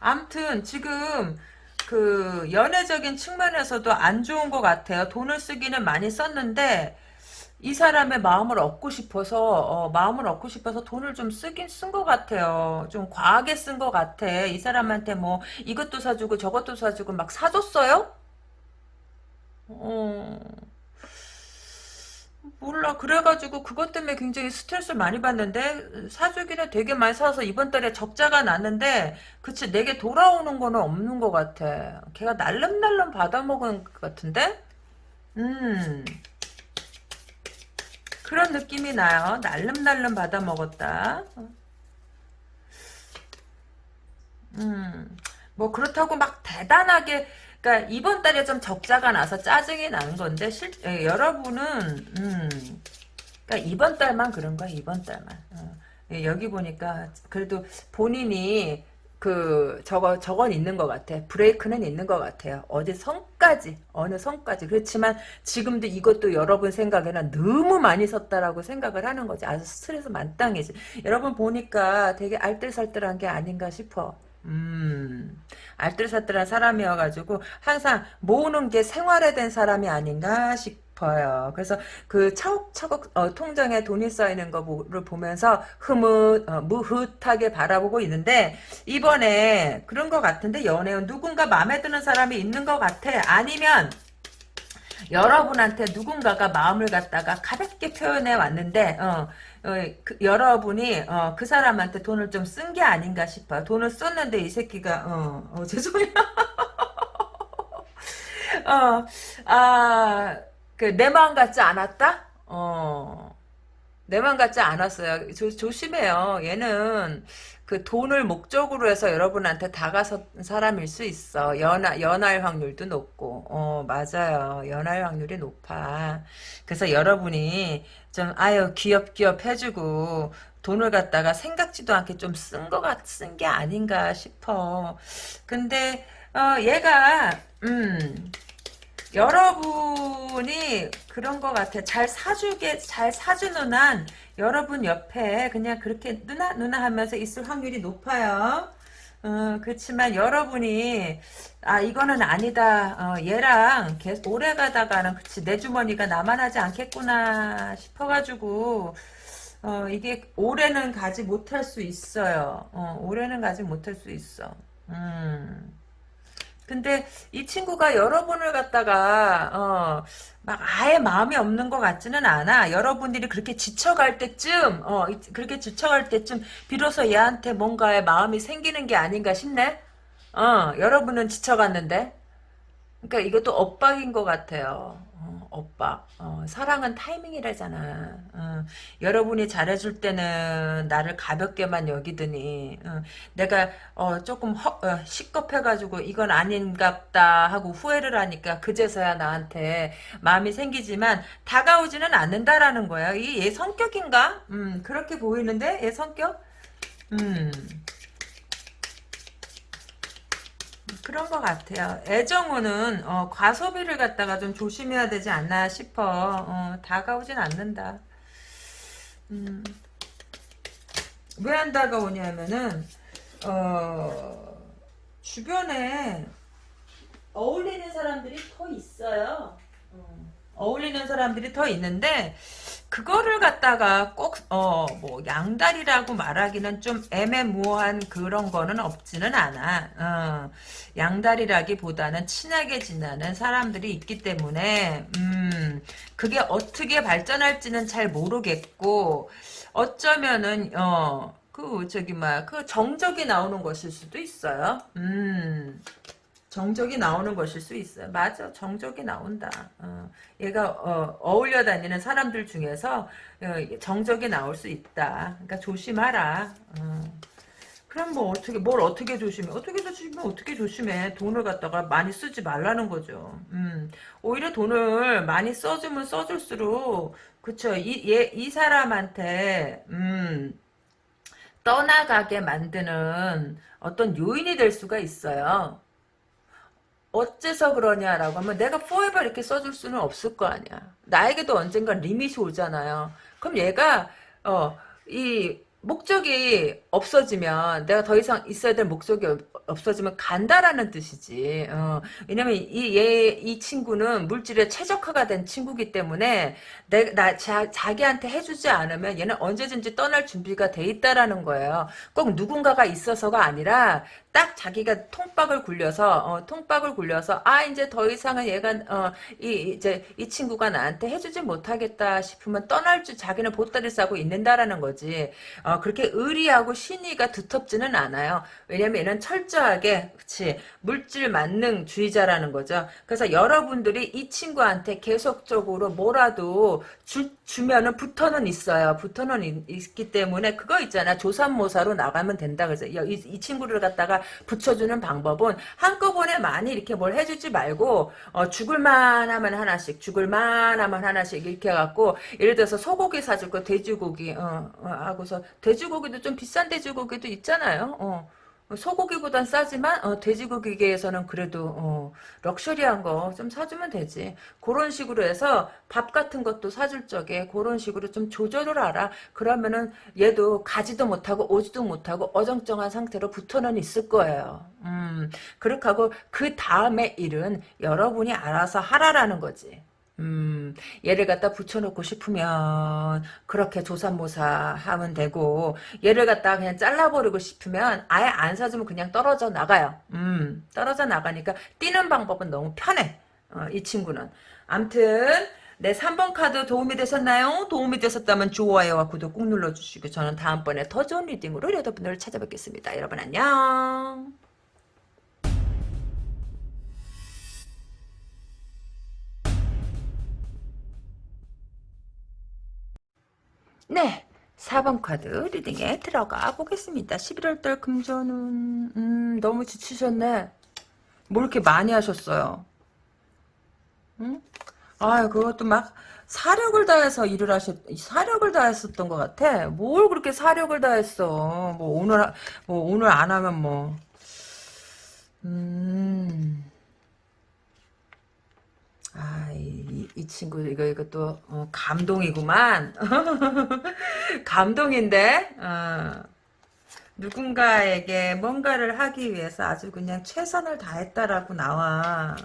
암튼 지금 그 연애적인 측면에서도 안 좋은 것 같아요. 돈을 쓰기는 많이 썼는데 이 사람의 마음을 얻고 싶어서 어, 마음을 얻고 싶어서 돈을 좀 쓰긴 쓴 것 같아요. 좀 과하게 쓴 것 같아. 이 사람한테 뭐 이것도 사주고 저것도 사주고 막 사줬어요? 어... 몰라 그래가지고 그것 때문에 굉장히 스트레스를 많이 받는데 사주기는 되게 많이 사서 이번 달에 적자가 났는데 그치 내게 돌아오는 거는 없는 것 같아 걔가 날름날름 받아먹은 것 같은데 음 그런 느낌이 나요. 날름날름 받아 먹었다. 음, 뭐 그렇다고 막 대단하게 그러니까 이번 달에 좀 적자가 나서 짜증이 나는 건데 실 예, 여러분은 음, 그러니까 이번 달만 그런 거야 이번 달만 어. 예, 여기 보니까 그래도 본인이 그 저거 저건 있는 것 같아. 브레이크는 있는 것 같아요. 어디 성까지 어느 성까지 그렇지만 지금도 이것도 여러분 생각에는 너무 많이 썼다라고 생각을 하는 거지. 아주 스트레스 만땅이지. 여러분 보니까 되게 알뜰살뜰한 게 아닌가 싶어. 음, 알뜰살뜰한 사람이어가지고 항상 모으는 게 생활에 된 사람이 아닌가 싶. 싶어요. 그래서 그 차곡차곡 어, 통장에 돈이 쌓이는 거를 보면서 흐뭇 어, 무흐하게 바라보고 있는데 이번에 그런 것 같은데 연애운 누군가 마음에 드는 사람이 있는 것 같아. 아니면 여러분한테 누군가가 마음을 갖다가 가볍게 표현해 왔는데 어, 어, 그, 여러분이 어, 그 사람한테 돈을 좀 쓴 게 아닌가 싶어요. 돈을 썼는데 이 새끼가 어, 어 [laughs] 죄송해요. 어, 아, 그 내 마음 같지 않았다? 어. 내 마음 같지 않았어요. 조, 조심해요. 얘는 그 돈을 목적으로 해서 여러분한테 다가선 사람일 수 있어. 연하, 연할 확률도 높고. 어, 맞아요. 연할 확률이 높아. 그래서 여러분이 좀, 아유, 귀엽귀엽 해주고, 돈을 갖다가 생각지도 않게 좀 쓴 것 같, 쓴 게 아닌가 싶어. 근데, 어, 얘가, 음, 여러분이 그런 것 같아. 잘 사주게, 잘 사주는 한 여러분 옆에 그냥 그렇게 누나, 누나 하면서 있을 확률이 높아요. 어, 그렇지만 여러분이 아 이거는 아니다 어, 얘랑 계속 오래 가다가는 그치 내 주머니가 나만 하지 않겠구나 싶어가지고 어, 이게 오래는 가지 못할 수 있어요 어, 오래는 가지 못할 수 있어 음. 근데 이 친구가 여러분을 갖다가 어, 막 아예 마음이 없는 것 같지는 않아. 여러분들이 그렇게 지쳐갈 때쯤 어, 그렇게 지쳐갈 때쯤 비로소 얘한테 뭔가의 마음이 생기는 게 아닌가 싶네. 어, 여러분은 지쳐갔는데. 그러니까 이것도 엇박인 것 같아요. 어, 오빠 어, 사랑은 타이밍이라잖아 어, 여러분이 잘해줄 때는 나를 가볍게만 여기더니 어, 내가 어, 조금 허, 어, 시겁해가지고 이건 아닌갑다 하고 후회를 하니까 그제서야 나한테 마음이 생기지만 다가오지는 않는다라는 거야 이게 얘 성격인가? 음, 그렇게 보이는데 얘 성격? 음. 그런 것 같아요. 애정호는 어, 과소비를 갖다가 좀 조심해야 되지 않나 싶어. 어, 다가오진 않는다. 음, 왜 안 다가오냐면은 어, 주변에 어울리는 사람들이 더 있어요. 어, 어울리는 사람들이 더 있는데 그거를 갖다가 꼭 어 뭐 양다리라고 말하기는 좀 애매모호한 그런 거는 없지는 않아. 어, 양다리라기보다는 친하게 지내는 사람들이 있기 때문에 음 그게 어떻게 발전할지는 잘 모르겠고 어쩌면은 어그 저기 막 그 정적이 나오는 것일 수도 있어요. 음. 정적이 나오는 것일 수 있어요. 맞아. 정적이 나온다. 어, 얘가 어, 울려 다니는 사람들 중에서 어, 정적이 나올 수 있다. 그러니까 조심하라. 어. 그럼 뭐 어떻게 뭘 어떻게 조심해? 어떻게 조심해? 어떻게 조심해? 돈을 갖다가 많이 쓰지 말라는 거죠. 음, 오히려 돈을 많이 써주면 써줄수록 그쵸? 이이 이 사람한테 음, 떠나가게 만드는 어떤 요인이 될 수가 있어요. 어째서 그러냐라고 하면 내가 forever 이렇게 써줄 수는 없을 거 아니야. 나에게도 언젠가 리밋이 오잖아요. 그럼 얘가 어 이 목적이 없어지면 내가 더 이상 있어야 될 목적이 없어지면 간다라는 뜻이지. 어, 왜냐면 이 얘 이 친구는 물질에 최적화가 된 친구기 때문에 내나 자기한테 해주지 않으면 얘는 언제든지 떠날 준비가 돼 있다라는 거예요. 꼭 누군가가 있어서가 아니라 딱 자기가 통박을 굴려서 어, 통박을 굴려서 아 이제 더 이상은 얘가 어, 이 이제 이 친구가 나한테 해주지 못하겠다 싶으면 떠날 줄 자기는 보따리 싸고 있는다라는 거지. 어, 그렇게 의리하고 신의가 두텁지는 않아요. 왜냐면 얘는 철저하게 그치 물질 만능주의자라는 거죠. 그래서 여러분들이 이 친구한테 계속적으로 뭐라도 주, 주면은 붙어는 있어요. 붙어는 있, 기 때문에 그거 있잖아. 조산모사로 나가면 된다. 그래서 이, 이 친구를 갖다가 붙여주는 방법은 한꺼번에 많이 이렇게 뭘 해주지 말고 어, 죽을만 하면 하나씩 죽을만 하면 하나씩 이렇게 해갖고 예를 들어서 소고기 사줄 거 돼지고기 어, 어, 하고서 돼지고기도 좀 비싼 돼지고기도 있잖아요. 어. 소고기보단 싸지만 어, 돼지고기계에서는 그래도 어, 럭셔리한 거 좀 사주면 되지. 그런 식으로 해서 밥 같은 것도 사줄 적에 그런 식으로 좀 조절을 알아. 그러면은 얘도 가지도 못하고 오지도 못하고 어정쩡한 상태로 붙어는 있을 거예요. 음, 그렇게 하고 그 다음에 일은 여러분이 알아서 하라라는 거지. 음, 얘를 갖다 붙여놓고 싶으면 그렇게 조산모사 하면 되고 얘를 갖다 그냥 잘라버리고 싶으면 아예 안 사주면 그냥 떨어져 나가요. 음, 떨어져 나가니까 떼는 방법은 너무 편해. 어, 이 친구는. 암튼 네, 3번 카드 도움이 되셨나요? 도움이 되셨다면 좋아요와 구독 꾹 눌러주시고 저는 다음번에 더 좋은 reading으로 여러분들을 찾아뵙겠습니다. 여러분 안녕. 네. 4번 카드 리딩에 들어가 보겠습니다. 11월달 금전은 음, 너무 지치셨네. 뭘 이렇게 많이 하셨어요? 응? 아 그것도 막 사력을 다해서 일을 하셨 사력을 다했었던 것 같아. 뭘 그렇게 사력을 다했어? 뭐 오늘 뭐 오늘 안 하면 뭐 음. 아, 이, 이 친구, 이거, 이것도, 어, 감동이구만. [laughs] 감동인데, 어, 누군가에게 뭔가를 하기 위해서 아주 그냥 최선을 다했다라고 나와.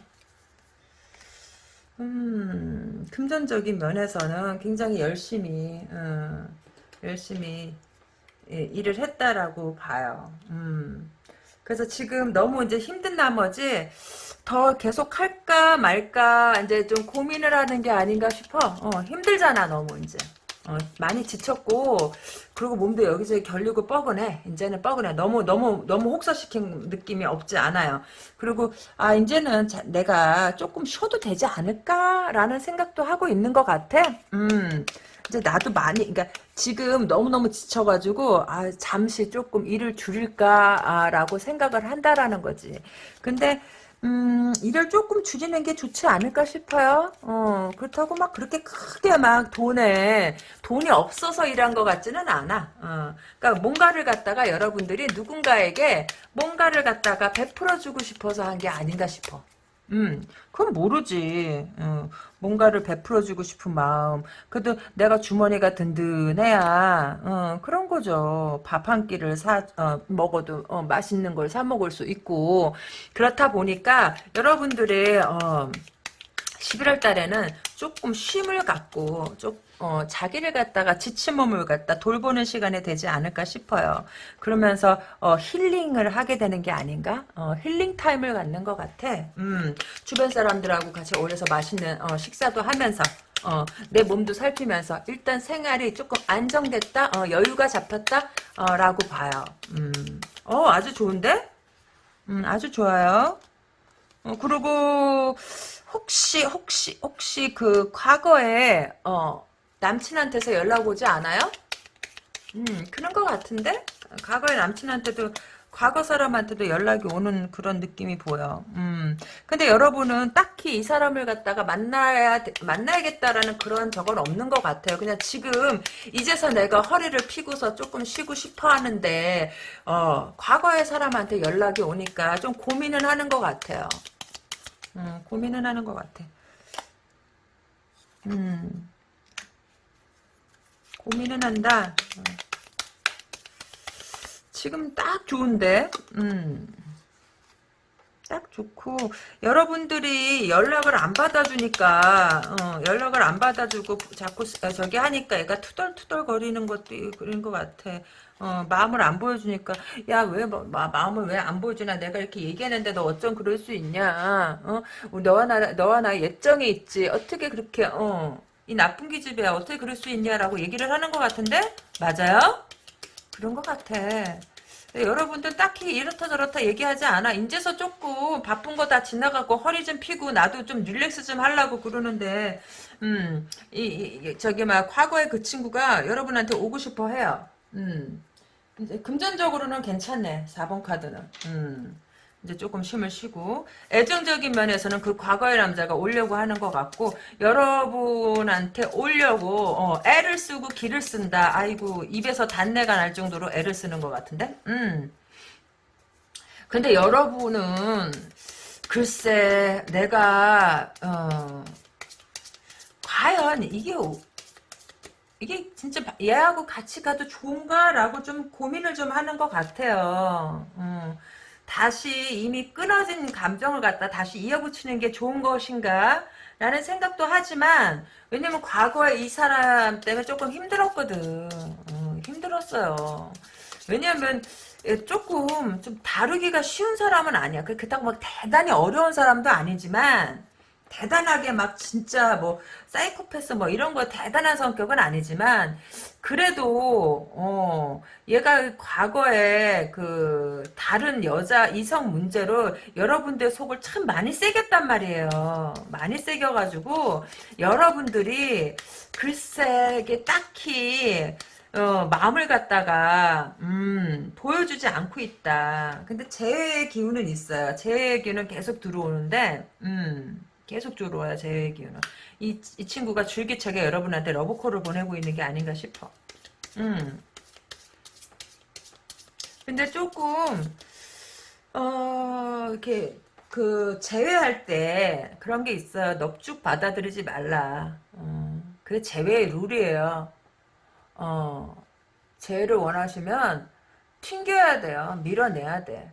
음, 금전적인 면에서는 굉장히 열심히, 어, 열심히 예, 일을 했다라고 봐요. 음. 그래서 지금 너무 이제 힘든 나머지, 더 계속 할까 말까 이제 좀 고민을 하는 게 아닌가 싶어. 어, 힘들잖아 너무 이제. 어, 많이 지쳤고 그리고 몸도 여기저기 결리고 뻐근해. 이제는 뻐근해. 너무 너무 너무 혹사시킨 느낌이 없지 않아요. 그리고 아 이제는 자, 내가 조금 쉬어도 되지 않을까라는 생각도 하고 있는 것 같아. 음 이제 나도 많이 그러니까 지금 너무너무 지쳐가지고 아 잠시 조금 일을 줄일까라고 생각을 한다라는 거지 근데 음, 일을 조금 줄이는 게 좋지 않을까 싶어요. 어, 그렇다고 막 그렇게 크게 막 돈에, 돈이 없어서 일한 것 같지는 않아. 어, 그러니까 뭔가를 갖다가 여러분들이 누군가에게 뭔가를 갖다가 베풀어주고 싶어서 한 게 아닌가 싶어. 음, 그건 모르지. 어, 뭔가를 베풀어주고 싶은 마음. 그래도 내가 주머니가 든든해야, 어, 그런 거죠. 밥 한 끼를 사, 어, 먹어도, 어, 맛있는 걸 사 먹을 수 있고. 그렇다 보니까, 여러분들의, 어, 11월 달에는 조금 쉼을 갖고, 좀, 어, 자기를 갖다가 지친 몸을 갖다 돌보는 시간이 되지 않을까 싶어요. 그러면서, 어, 힐링을 하게 되는 게 아닌가? 어, 힐링 타임을 갖는 것 같아. 음, 주변 사람들하고 같이 어울려서 맛있는, 어, 식사도 하면서, 어, 내 몸도 살피면서, 일단 생활이 조금 안정됐다? 어, 여유가 잡혔다? 어, 라고 봐요. 음, 어, 아주 좋은데? 음, 아주 좋아요. 어, 그리고, 혹시 혹시 혹시 그 과거에 어 남친한테서 연락 오지 않아요? 음 그런 것 같은데 과거에 남친한테도 과거 사람한테도 연락이 오는 그런 느낌이 보여. 음. 근데 여러분은 딱히 이 사람을 갖다가 만나야, 만나야겠다라는 그런 적은 없는 것 같아요. 그냥 지금, 이제서 내가 허리를 피고서 조금 쉬고 싶어 하는데, 어, 과거의 사람한테 연락이 오니까 좀 고민은 하는 것 같아요. 음, 고민은 하는 것 같아. 음, 고민은 한다. 음. 지금 딱 좋은데, 음, 딱 좋고, 여러분들이 연락을 안 받아주니까, 어, 연락을 안 받아주고 자꾸 어, 저기 하니까 얘가 투덜투덜 거리는 것도 그런 것 같아. 어, 마음을 안 보여주니까 야왜 뭐, 마음을 왜 안 보여주나? 내가 이렇게 얘기했는데 너 어쩜 그럴 수 있냐? 어? 너와 나 너와 나 예정이 있지. 어떻게 그렇게 어 이 나쁜 기집애야 어떻게 그럴 수 있냐라고 얘기를 하는 것 같은데 맞아요 그런 것 같아 여러분들 딱히 이렇다 저렇다 얘기하지 않아. 인제서 조금 바쁜 거 다 지나가고 허리 좀 피고 나도 좀 릴렉스 좀 하려고 그러는데 음, 이, 이 저기 막 과거에 그 친구가 여러분한테 오고 싶어 해요. 음. 이제 금전적으로는 괜찮네. 4번 카드는. 음. 이제 조금 쉼을 쉬고 애정적인 면에서는 그 과거의 남자가 오려고 하는 것 같고 여러분한테 오려고 어, 애를 쓰고 기를 쓴다. 아이고 입에서 단내가 날 정도로 애를 쓰는 것 같은데. 음. 근데 여러분은 글쎄 내가 어, 과연 이게 이게 진짜 얘하고 같이 가도 좋은가라고 좀 고민을 좀 하는 것 같아요. 음, 다시 이미 끊어진 감정을 갖다 다시 이어붙이는 게 좋은 것인가? 라는 생각도 하지만 왜냐면 과거에 이 사람 때문에 조금 힘들었거든. 음, 힘들었어요. 왜냐면 조금 좀 다루기가 쉬운 사람은 아니야. 그렇다고 막 대단히 어려운 사람도 아니지만 대단하게 막 진짜 뭐 사이코패스 뭐 이런 거 대단한 성격은 아니지만 그래도 어 얘가 과거에 그 다른 여자 이성 문제로 여러분들 속을 참 많이 새겼단 말이에요. 많이 새겨가지고 여러분들이 글쎄 이게 딱히 어, 마음을 갖다가 음, 보여주지 않고 있다. 근데 재회의 기운은 있어요. 재회의 기운은 계속 들어오는데 음. 계속 들어와요 제 얘기는 이, 이 친구가 줄기차게 여러분한테 러브콜을 보내고 있는 게 아닌가 싶어. 음. 근데 조금 어 이렇게 그 제외할 때 그런 게 있어요. 넙죽 받아들이지 말라. 어, 그게 제외의 룰이에요. 어 제외를 원하시면 튕겨야 돼요. 밀어내야 돼.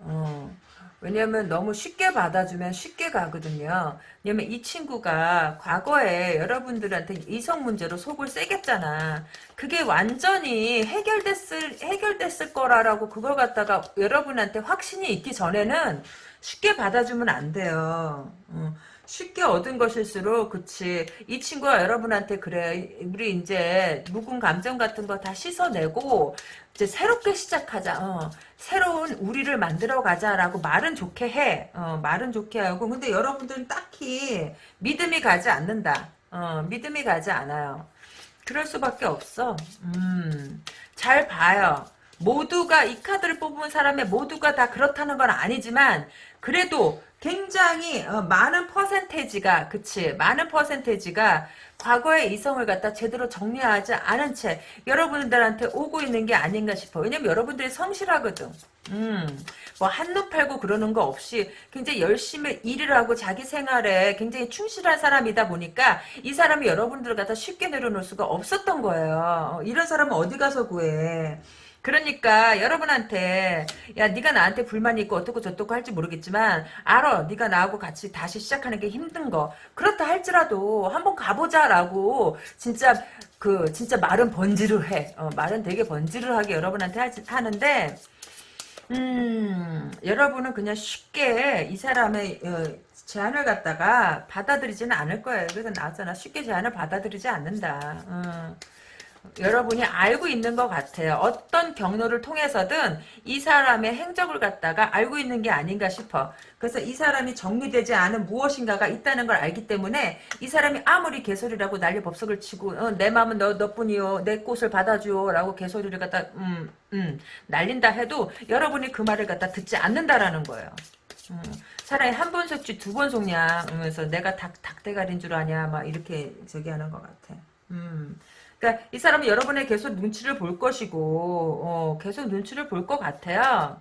어. 왜냐면 너무 쉽게 받아주면 쉽게 가거든요. 왜냐면 이 친구가 과거에 여러분들한테 이성 문제로 속을 새겼잖아. 그게 완전히 해결됐을, 해결됐을 거라고 그걸 갖다가 여러분한테 확신이 있기 전에는 쉽게 받아주면 안 돼요. 어. 쉽게 얻은 것일수록 그치. 이 친구가 여러분한테 그래. 우리 이제 묵은 감정 같은 거 다 씻어내고 이제 새롭게 시작하자. 어. 새로운 우리를 만들어 가자라고 말은 좋게 해. 어, 말은 좋게 하고. 근데 여러분들은 딱히 믿음이 가지 않는다. 어, 믿음이 가지 않아요. 그럴 수밖에 없어. 음, 잘 봐요. 모두가 이 카드를 뽑은 사람의 모두가 다 그렇다는 건 아니지만 그래도 굉장히 어, 많은 퍼센테이지가 그치 많은 퍼센테이지가 과거의 이성을 갖다 제대로 정리하지 않은 채 여러분들한테 오고 있는 게 아닌가 싶어 왜냐면 여러분들이 성실하거든 음, 뭐 한눈 팔고 그러는 거 없이 굉장히 열심히 일을 하고 자기 생활에 굉장히 충실한 사람이다 보니까 이 사람이 여러분들을 갖다 쉽게 내려놓을 수가 없었던 거예요. 어, 이런 사람은 어디 가서 구해? 그러니까 여러분한테 야 네가 나한테 불만이 있고 어떻고 저떻고 할지 모르겠지만 알아 네가 나하고 같이 다시 시작하는 게 힘든 거 그렇다 할지라도 한번 가보자라고 진짜 그 진짜 말은 번지르해 어, 말은 되게 번지르하게 여러분한테 하지, 하는데 음, 여러분은 그냥 쉽게 이 사람의 어, 제안을 갖다가 받아들이지는 않을 거예요. 그래서 나왔잖아. 쉽게 제안을 받아들이지 않는다. 어. 여러분이 알고 있는 것 같아요. 어떤 경로를 통해서든 이 사람의 행적을 갖다가 알고 있는 게 아닌가 싶어. 그래서 이 사람이 정리되지 않은 무엇인가가 있다는 걸 알기 때문에 이 사람이 아무리 개소리라고 난리 법석을 치고 어, 내 마음은 너, 너뿐이요. 내 꽃을 받아줘. 라고 개소리를 갖다 음, 음, 날린다 해도 여러분이 그 말을 갖다 듣지 않는다라는 거예요. 음, 차라리 한번 속지 두 번 속냐 하면서 내가 닭, 닭대가리인 줄 아냐 막 이렇게 저기 하는 것 같아. 음. 그러니까 이 사람은 여러분의 계속 눈치를 볼 것이고 어, 계속 눈치를 볼 것 같아요.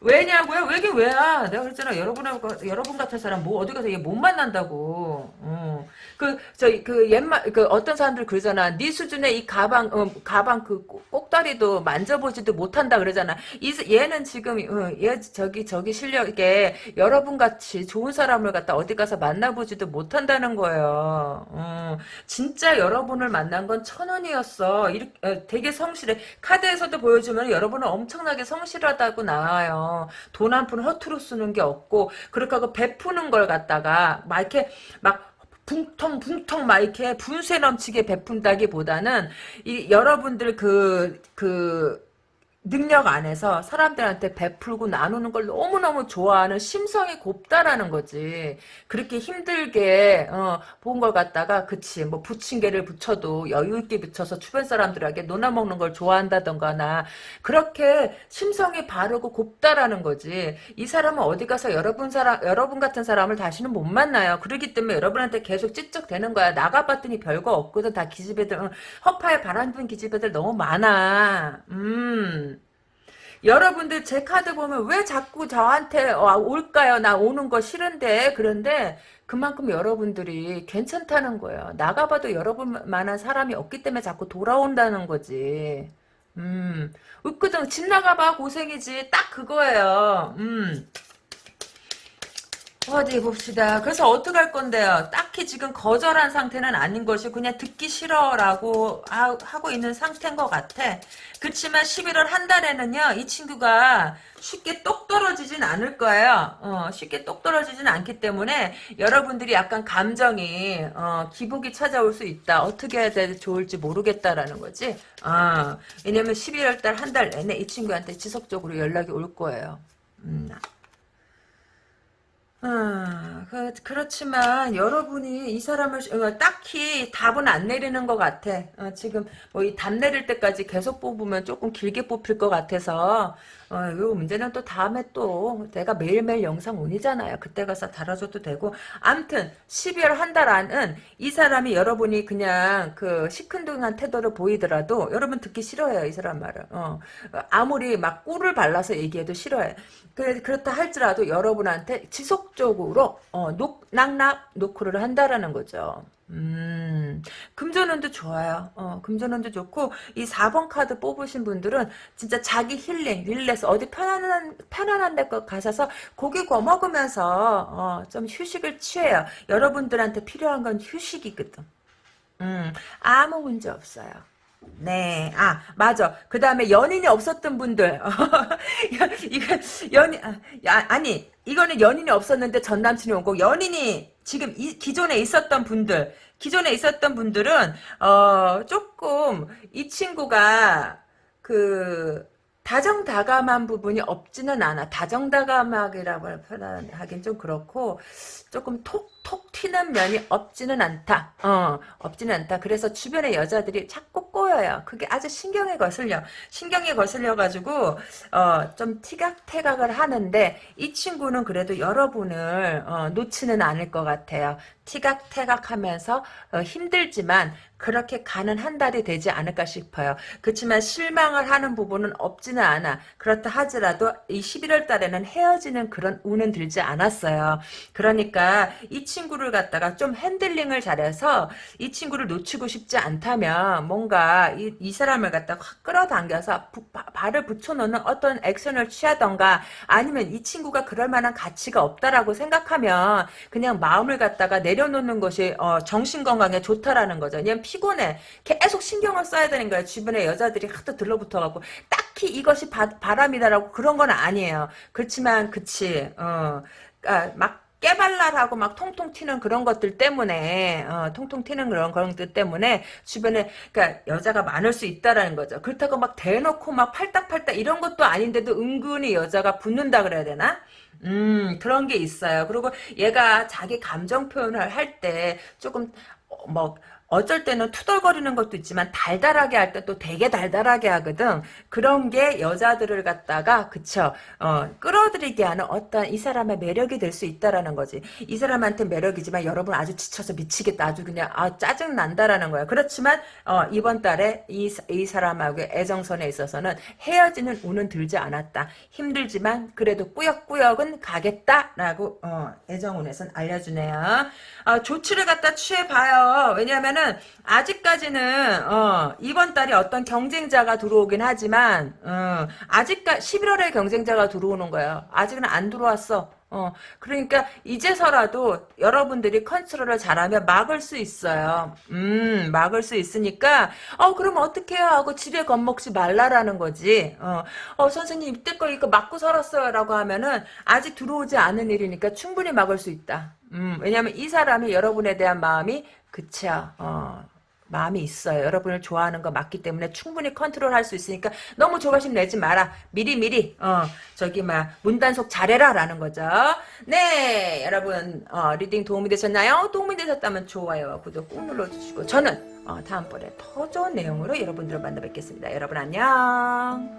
왜냐고요? 왜긴 왜야? 내가 그랬잖아. 여러분하고 여러분 같은 사람 뭐 어디 가서 얘 못 만난다고. 어. 그 저기 그 옛말 그 어떤 사람들 그러잖아. 네 수준의 이 가방 어, 가방 그 꼭다리도 만져보지도 못한다 그러잖아. 이 얘는 지금 어, 얘 저기 저기 실력에 여러분 같이 좋은 사람을 갖다 어디 가서 만나보지도 못한다는 거예요. 어. 진짜 여러분을 만난 건 천 원이었어. 이렇게 어, 되게 성실해. 카드에서도 보여주면 여러분은 엄청나게 성실하다고 나와요. 돈 한 푼 허투루 쓰는 게 없고 그렇게 하고 베푸는 걸 갖다가 막 이렇게 막 붕텅 붕텅 막 이렇게 분쇄 넘치게 베푼다기보다는 이 여러분들 그그 그 능력 안에서 사람들한테 베풀고 나누는 걸 너무너무 좋아하는 심성이 곱다라는 거지. 그렇게 힘들게 어, 본걸 갖다가 그치 뭐 부침개를 붙여도 여유 있게 붙여서 주변 사람들에게 논아먹는 걸 좋아한다던가나 그렇게 심성이 바르고 곱다라는 거지. 이 사람은 어디 가서 여러분 사람 여러분 같은 사람을 다시는 못 만나요. 그렇기 때문에 여러분한테 계속 찌쩍대는 거야. 나가봤더니 별거 없거든. 다 기집애들 어, 허파에 바람 분 기집애들 너무 많아. 음. 여러분들 제 카드 보면 왜 자꾸 저한테 올까요? 나 오는 거 싫은데 그런데 그만큼 여러분들이 괜찮다는 거예요. 나가봐도 여러분만한 사람이 없기 때문에 자꾸 돌아온다는 거지. 음, 으끄정 집 나가봐 고생이지 딱 그거예요. 음. 어디 봅시다. 그래서 어떻게 할 건데요? 딱히 지금 거절한 상태는 아닌 것이 그냥 듣기 싫어라고 하고 있는 상태인 것 같아. 그렇지만 11월 한 달에는요. 이 친구가 쉽게 똑 떨어지진 않을 거예요. 어, 쉽게 똑 떨어지진 않기 때문에 여러분들이 약간 감정이 어, 기복이 찾아올 수 있다. 어떻게 해야 돼 좋을지 모르겠다라는 거지. 어, 왜냐면 11월 달 한 달 내내 이 친구한테 지속적으로 연락이 올 거예요. 음. 아, 그, 그렇지만 여러분이 이 사람을 어, 딱히 답은 안 내리는 것 같아. 어, 지금 뭐 이 답 내릴 때까지 계속 뽑으면 조금 길게 뽑힐 것 같아서 어, 요 문제는 또 다음에 또 내가 매일매일 영상 온이잖아요. 그때 가서 달아줘도 되고 암튼 12월 한 달 안은 이 사람이 여러분이 그냥 그 시큰둥한 태도를 보이더라도 여러분 듣기 싫어해요. 이 사람 말을. 어, 아무리 막 꿀을 발라서 얘기해도 싫어해. 그, 그렇다 할지라도 여러분한테 지속적으로 어, 녹, 낙낙 노크를 한다라는 거죠. 음, 금전운도 좋아요. 어, 금전운도 좋고, 이 4번 카드 뽑으신 분들은 진짜 자기 힐링, 릴렉스, 어디 편안한, 편안한 데 가셔서 고기 구워 먹으면서, 어, 좀 휴식을 취해요. 여러분들한테 필요한 건 휴식이거든. 음, 아무 문제 없어요. 네, 아, 맞아. 그 다음에 연인이 없었던 분들. [laughs] 이거, 연인, 아, 아니, 이거는 연인이 없었는데 전 남친이 오고, 연인이 지금 이, 기존에 있었던 분들, 기존에 있었던 분들은, 어, 조금, 이 친구가, 그, 다정다감한 부분이 없지는 않아. 다정다감하기라고 표현하긴 좀 그렇고 조금 톡 톡 튀는 면이 없지는 않다. 어, 없지는 않다. 그래서 주변의 여자들이 자꾸 꼬여요. 그게 아주 신경에 거슬려. 신경에 거슬려가지고 어, 좀 티각태각을 하는데 이 친구는 그래도 여러분을 어, 놓지는 않을 것 같아요. 티격태격 하면서 어, 힘들지만 그렇게 가는 한 달이 되지 않을까 싶어요. 그렇지만 실망을 하는 부분은 없지는 않아. 그렇다 하더라도 이 11월 달에는 헤어지는 그런 운은 들지 않았어요. 그러니까 이 친구 를 갖다가 좀 핸들링을 잘해서 이 친구를 놓치고 싶지 않다면 뭔가 이, 이 사람을 갖다가 확 끌어당겨서 부, 바, 발을 붙여놓는 어떤 액션을 취하던가 아니면 이 친구가 그럴 만한 가치가 없다라고 생각하면 그냥 마음을 갖다가 내려놓는 것이 어, 정신건강에 좋다라는 거죠. 그냥 피곤해. 계속 신경을 써야 되는 거야. 주변에 여자들이 하도 들러붙어갖고 딱히 이것이 바, 바람이다라고 그런 건 아니에요. 그렇지만 그치. 어, 그러니까 막 깨발랄하고 막 통통 튀는 그런 것들 때문에 어, 통통 튀는 그런 것들 때문에 주변에 그러니까 여자가 많을 수 있다라는 거죠. 그렇다고 막 대놓고 막 팔딱팔딱 이런 것도 아닌데도 은근히 여자가 붙는다 그래야 되나? 음 그런 게 있어요. 그리고 얘가 자기 감정 표현을 할 때 조금 어, 뭐 어쩔 때는 투덜거리는 것도 있지만 달달하게 할 때 또 되게 달달하게 하거든. 그런 게 여자들을 갖다가 그쵸 어, 끌어들이게 하는 어떤 이 사람의 매력이 될 수 있다라는 거지. 이 사람한테 매력이지만 여러분 아주 지쳐서 미치겠다. 아주 그냥 아 짜증 난다라는 거야. 그렇지만 어, 이번 달에 이, 이 사람하고 애정선에 있어서는 헤어지는 운은 들지 않았다. 힘들지만 그래도 꾸역꾸역은 가겠다라고 어, 애정운에선 알려주네요. 어, 조치를 갖다 취해봐요. 왜냐하면 왜냐면은 아직까지는 어, 이번 달에 어떤 경쟁자가 들어오긴 하지만 어, 아직까 11월에 경쟁자가 들어오는 거예요. 아직은 안 들어왔어. 어, 그러니까 이제서라도 여러분들이 컨트롤을 잘하면 막을 수 있어요. 음, 막을 수 있으니까 어, 그럼 어떻게 해요? 하고 집에 겁먹지 말라라는 거지. 어, 어 선생님 이때껏 이거 맞고 살았어요라고 하면은 아직 들어오지 않은 일이니까 충분히 막을 수 있다. 음, 왜냐면 이 사람이 여러분에 대한 마음이 그쵸. 어. 마음이 있어요. 여러분을 좋아하는 거 맞기 때문에 충분히 컨트롤할 수 있으니까 너무 조바심 내지 마라. 미리 미리 어 저기 막 문단속 잘해라 라는 거죠. 네 여러분 어, reading 도움이 되셨나요? 도움이 되셨다면 좋아요와 구독 꾹 눌러주시고 저는 어, 다음번에 더 좋은 내용으로 여러분들을 만나 뵙겠습니다. 여러분 안녕.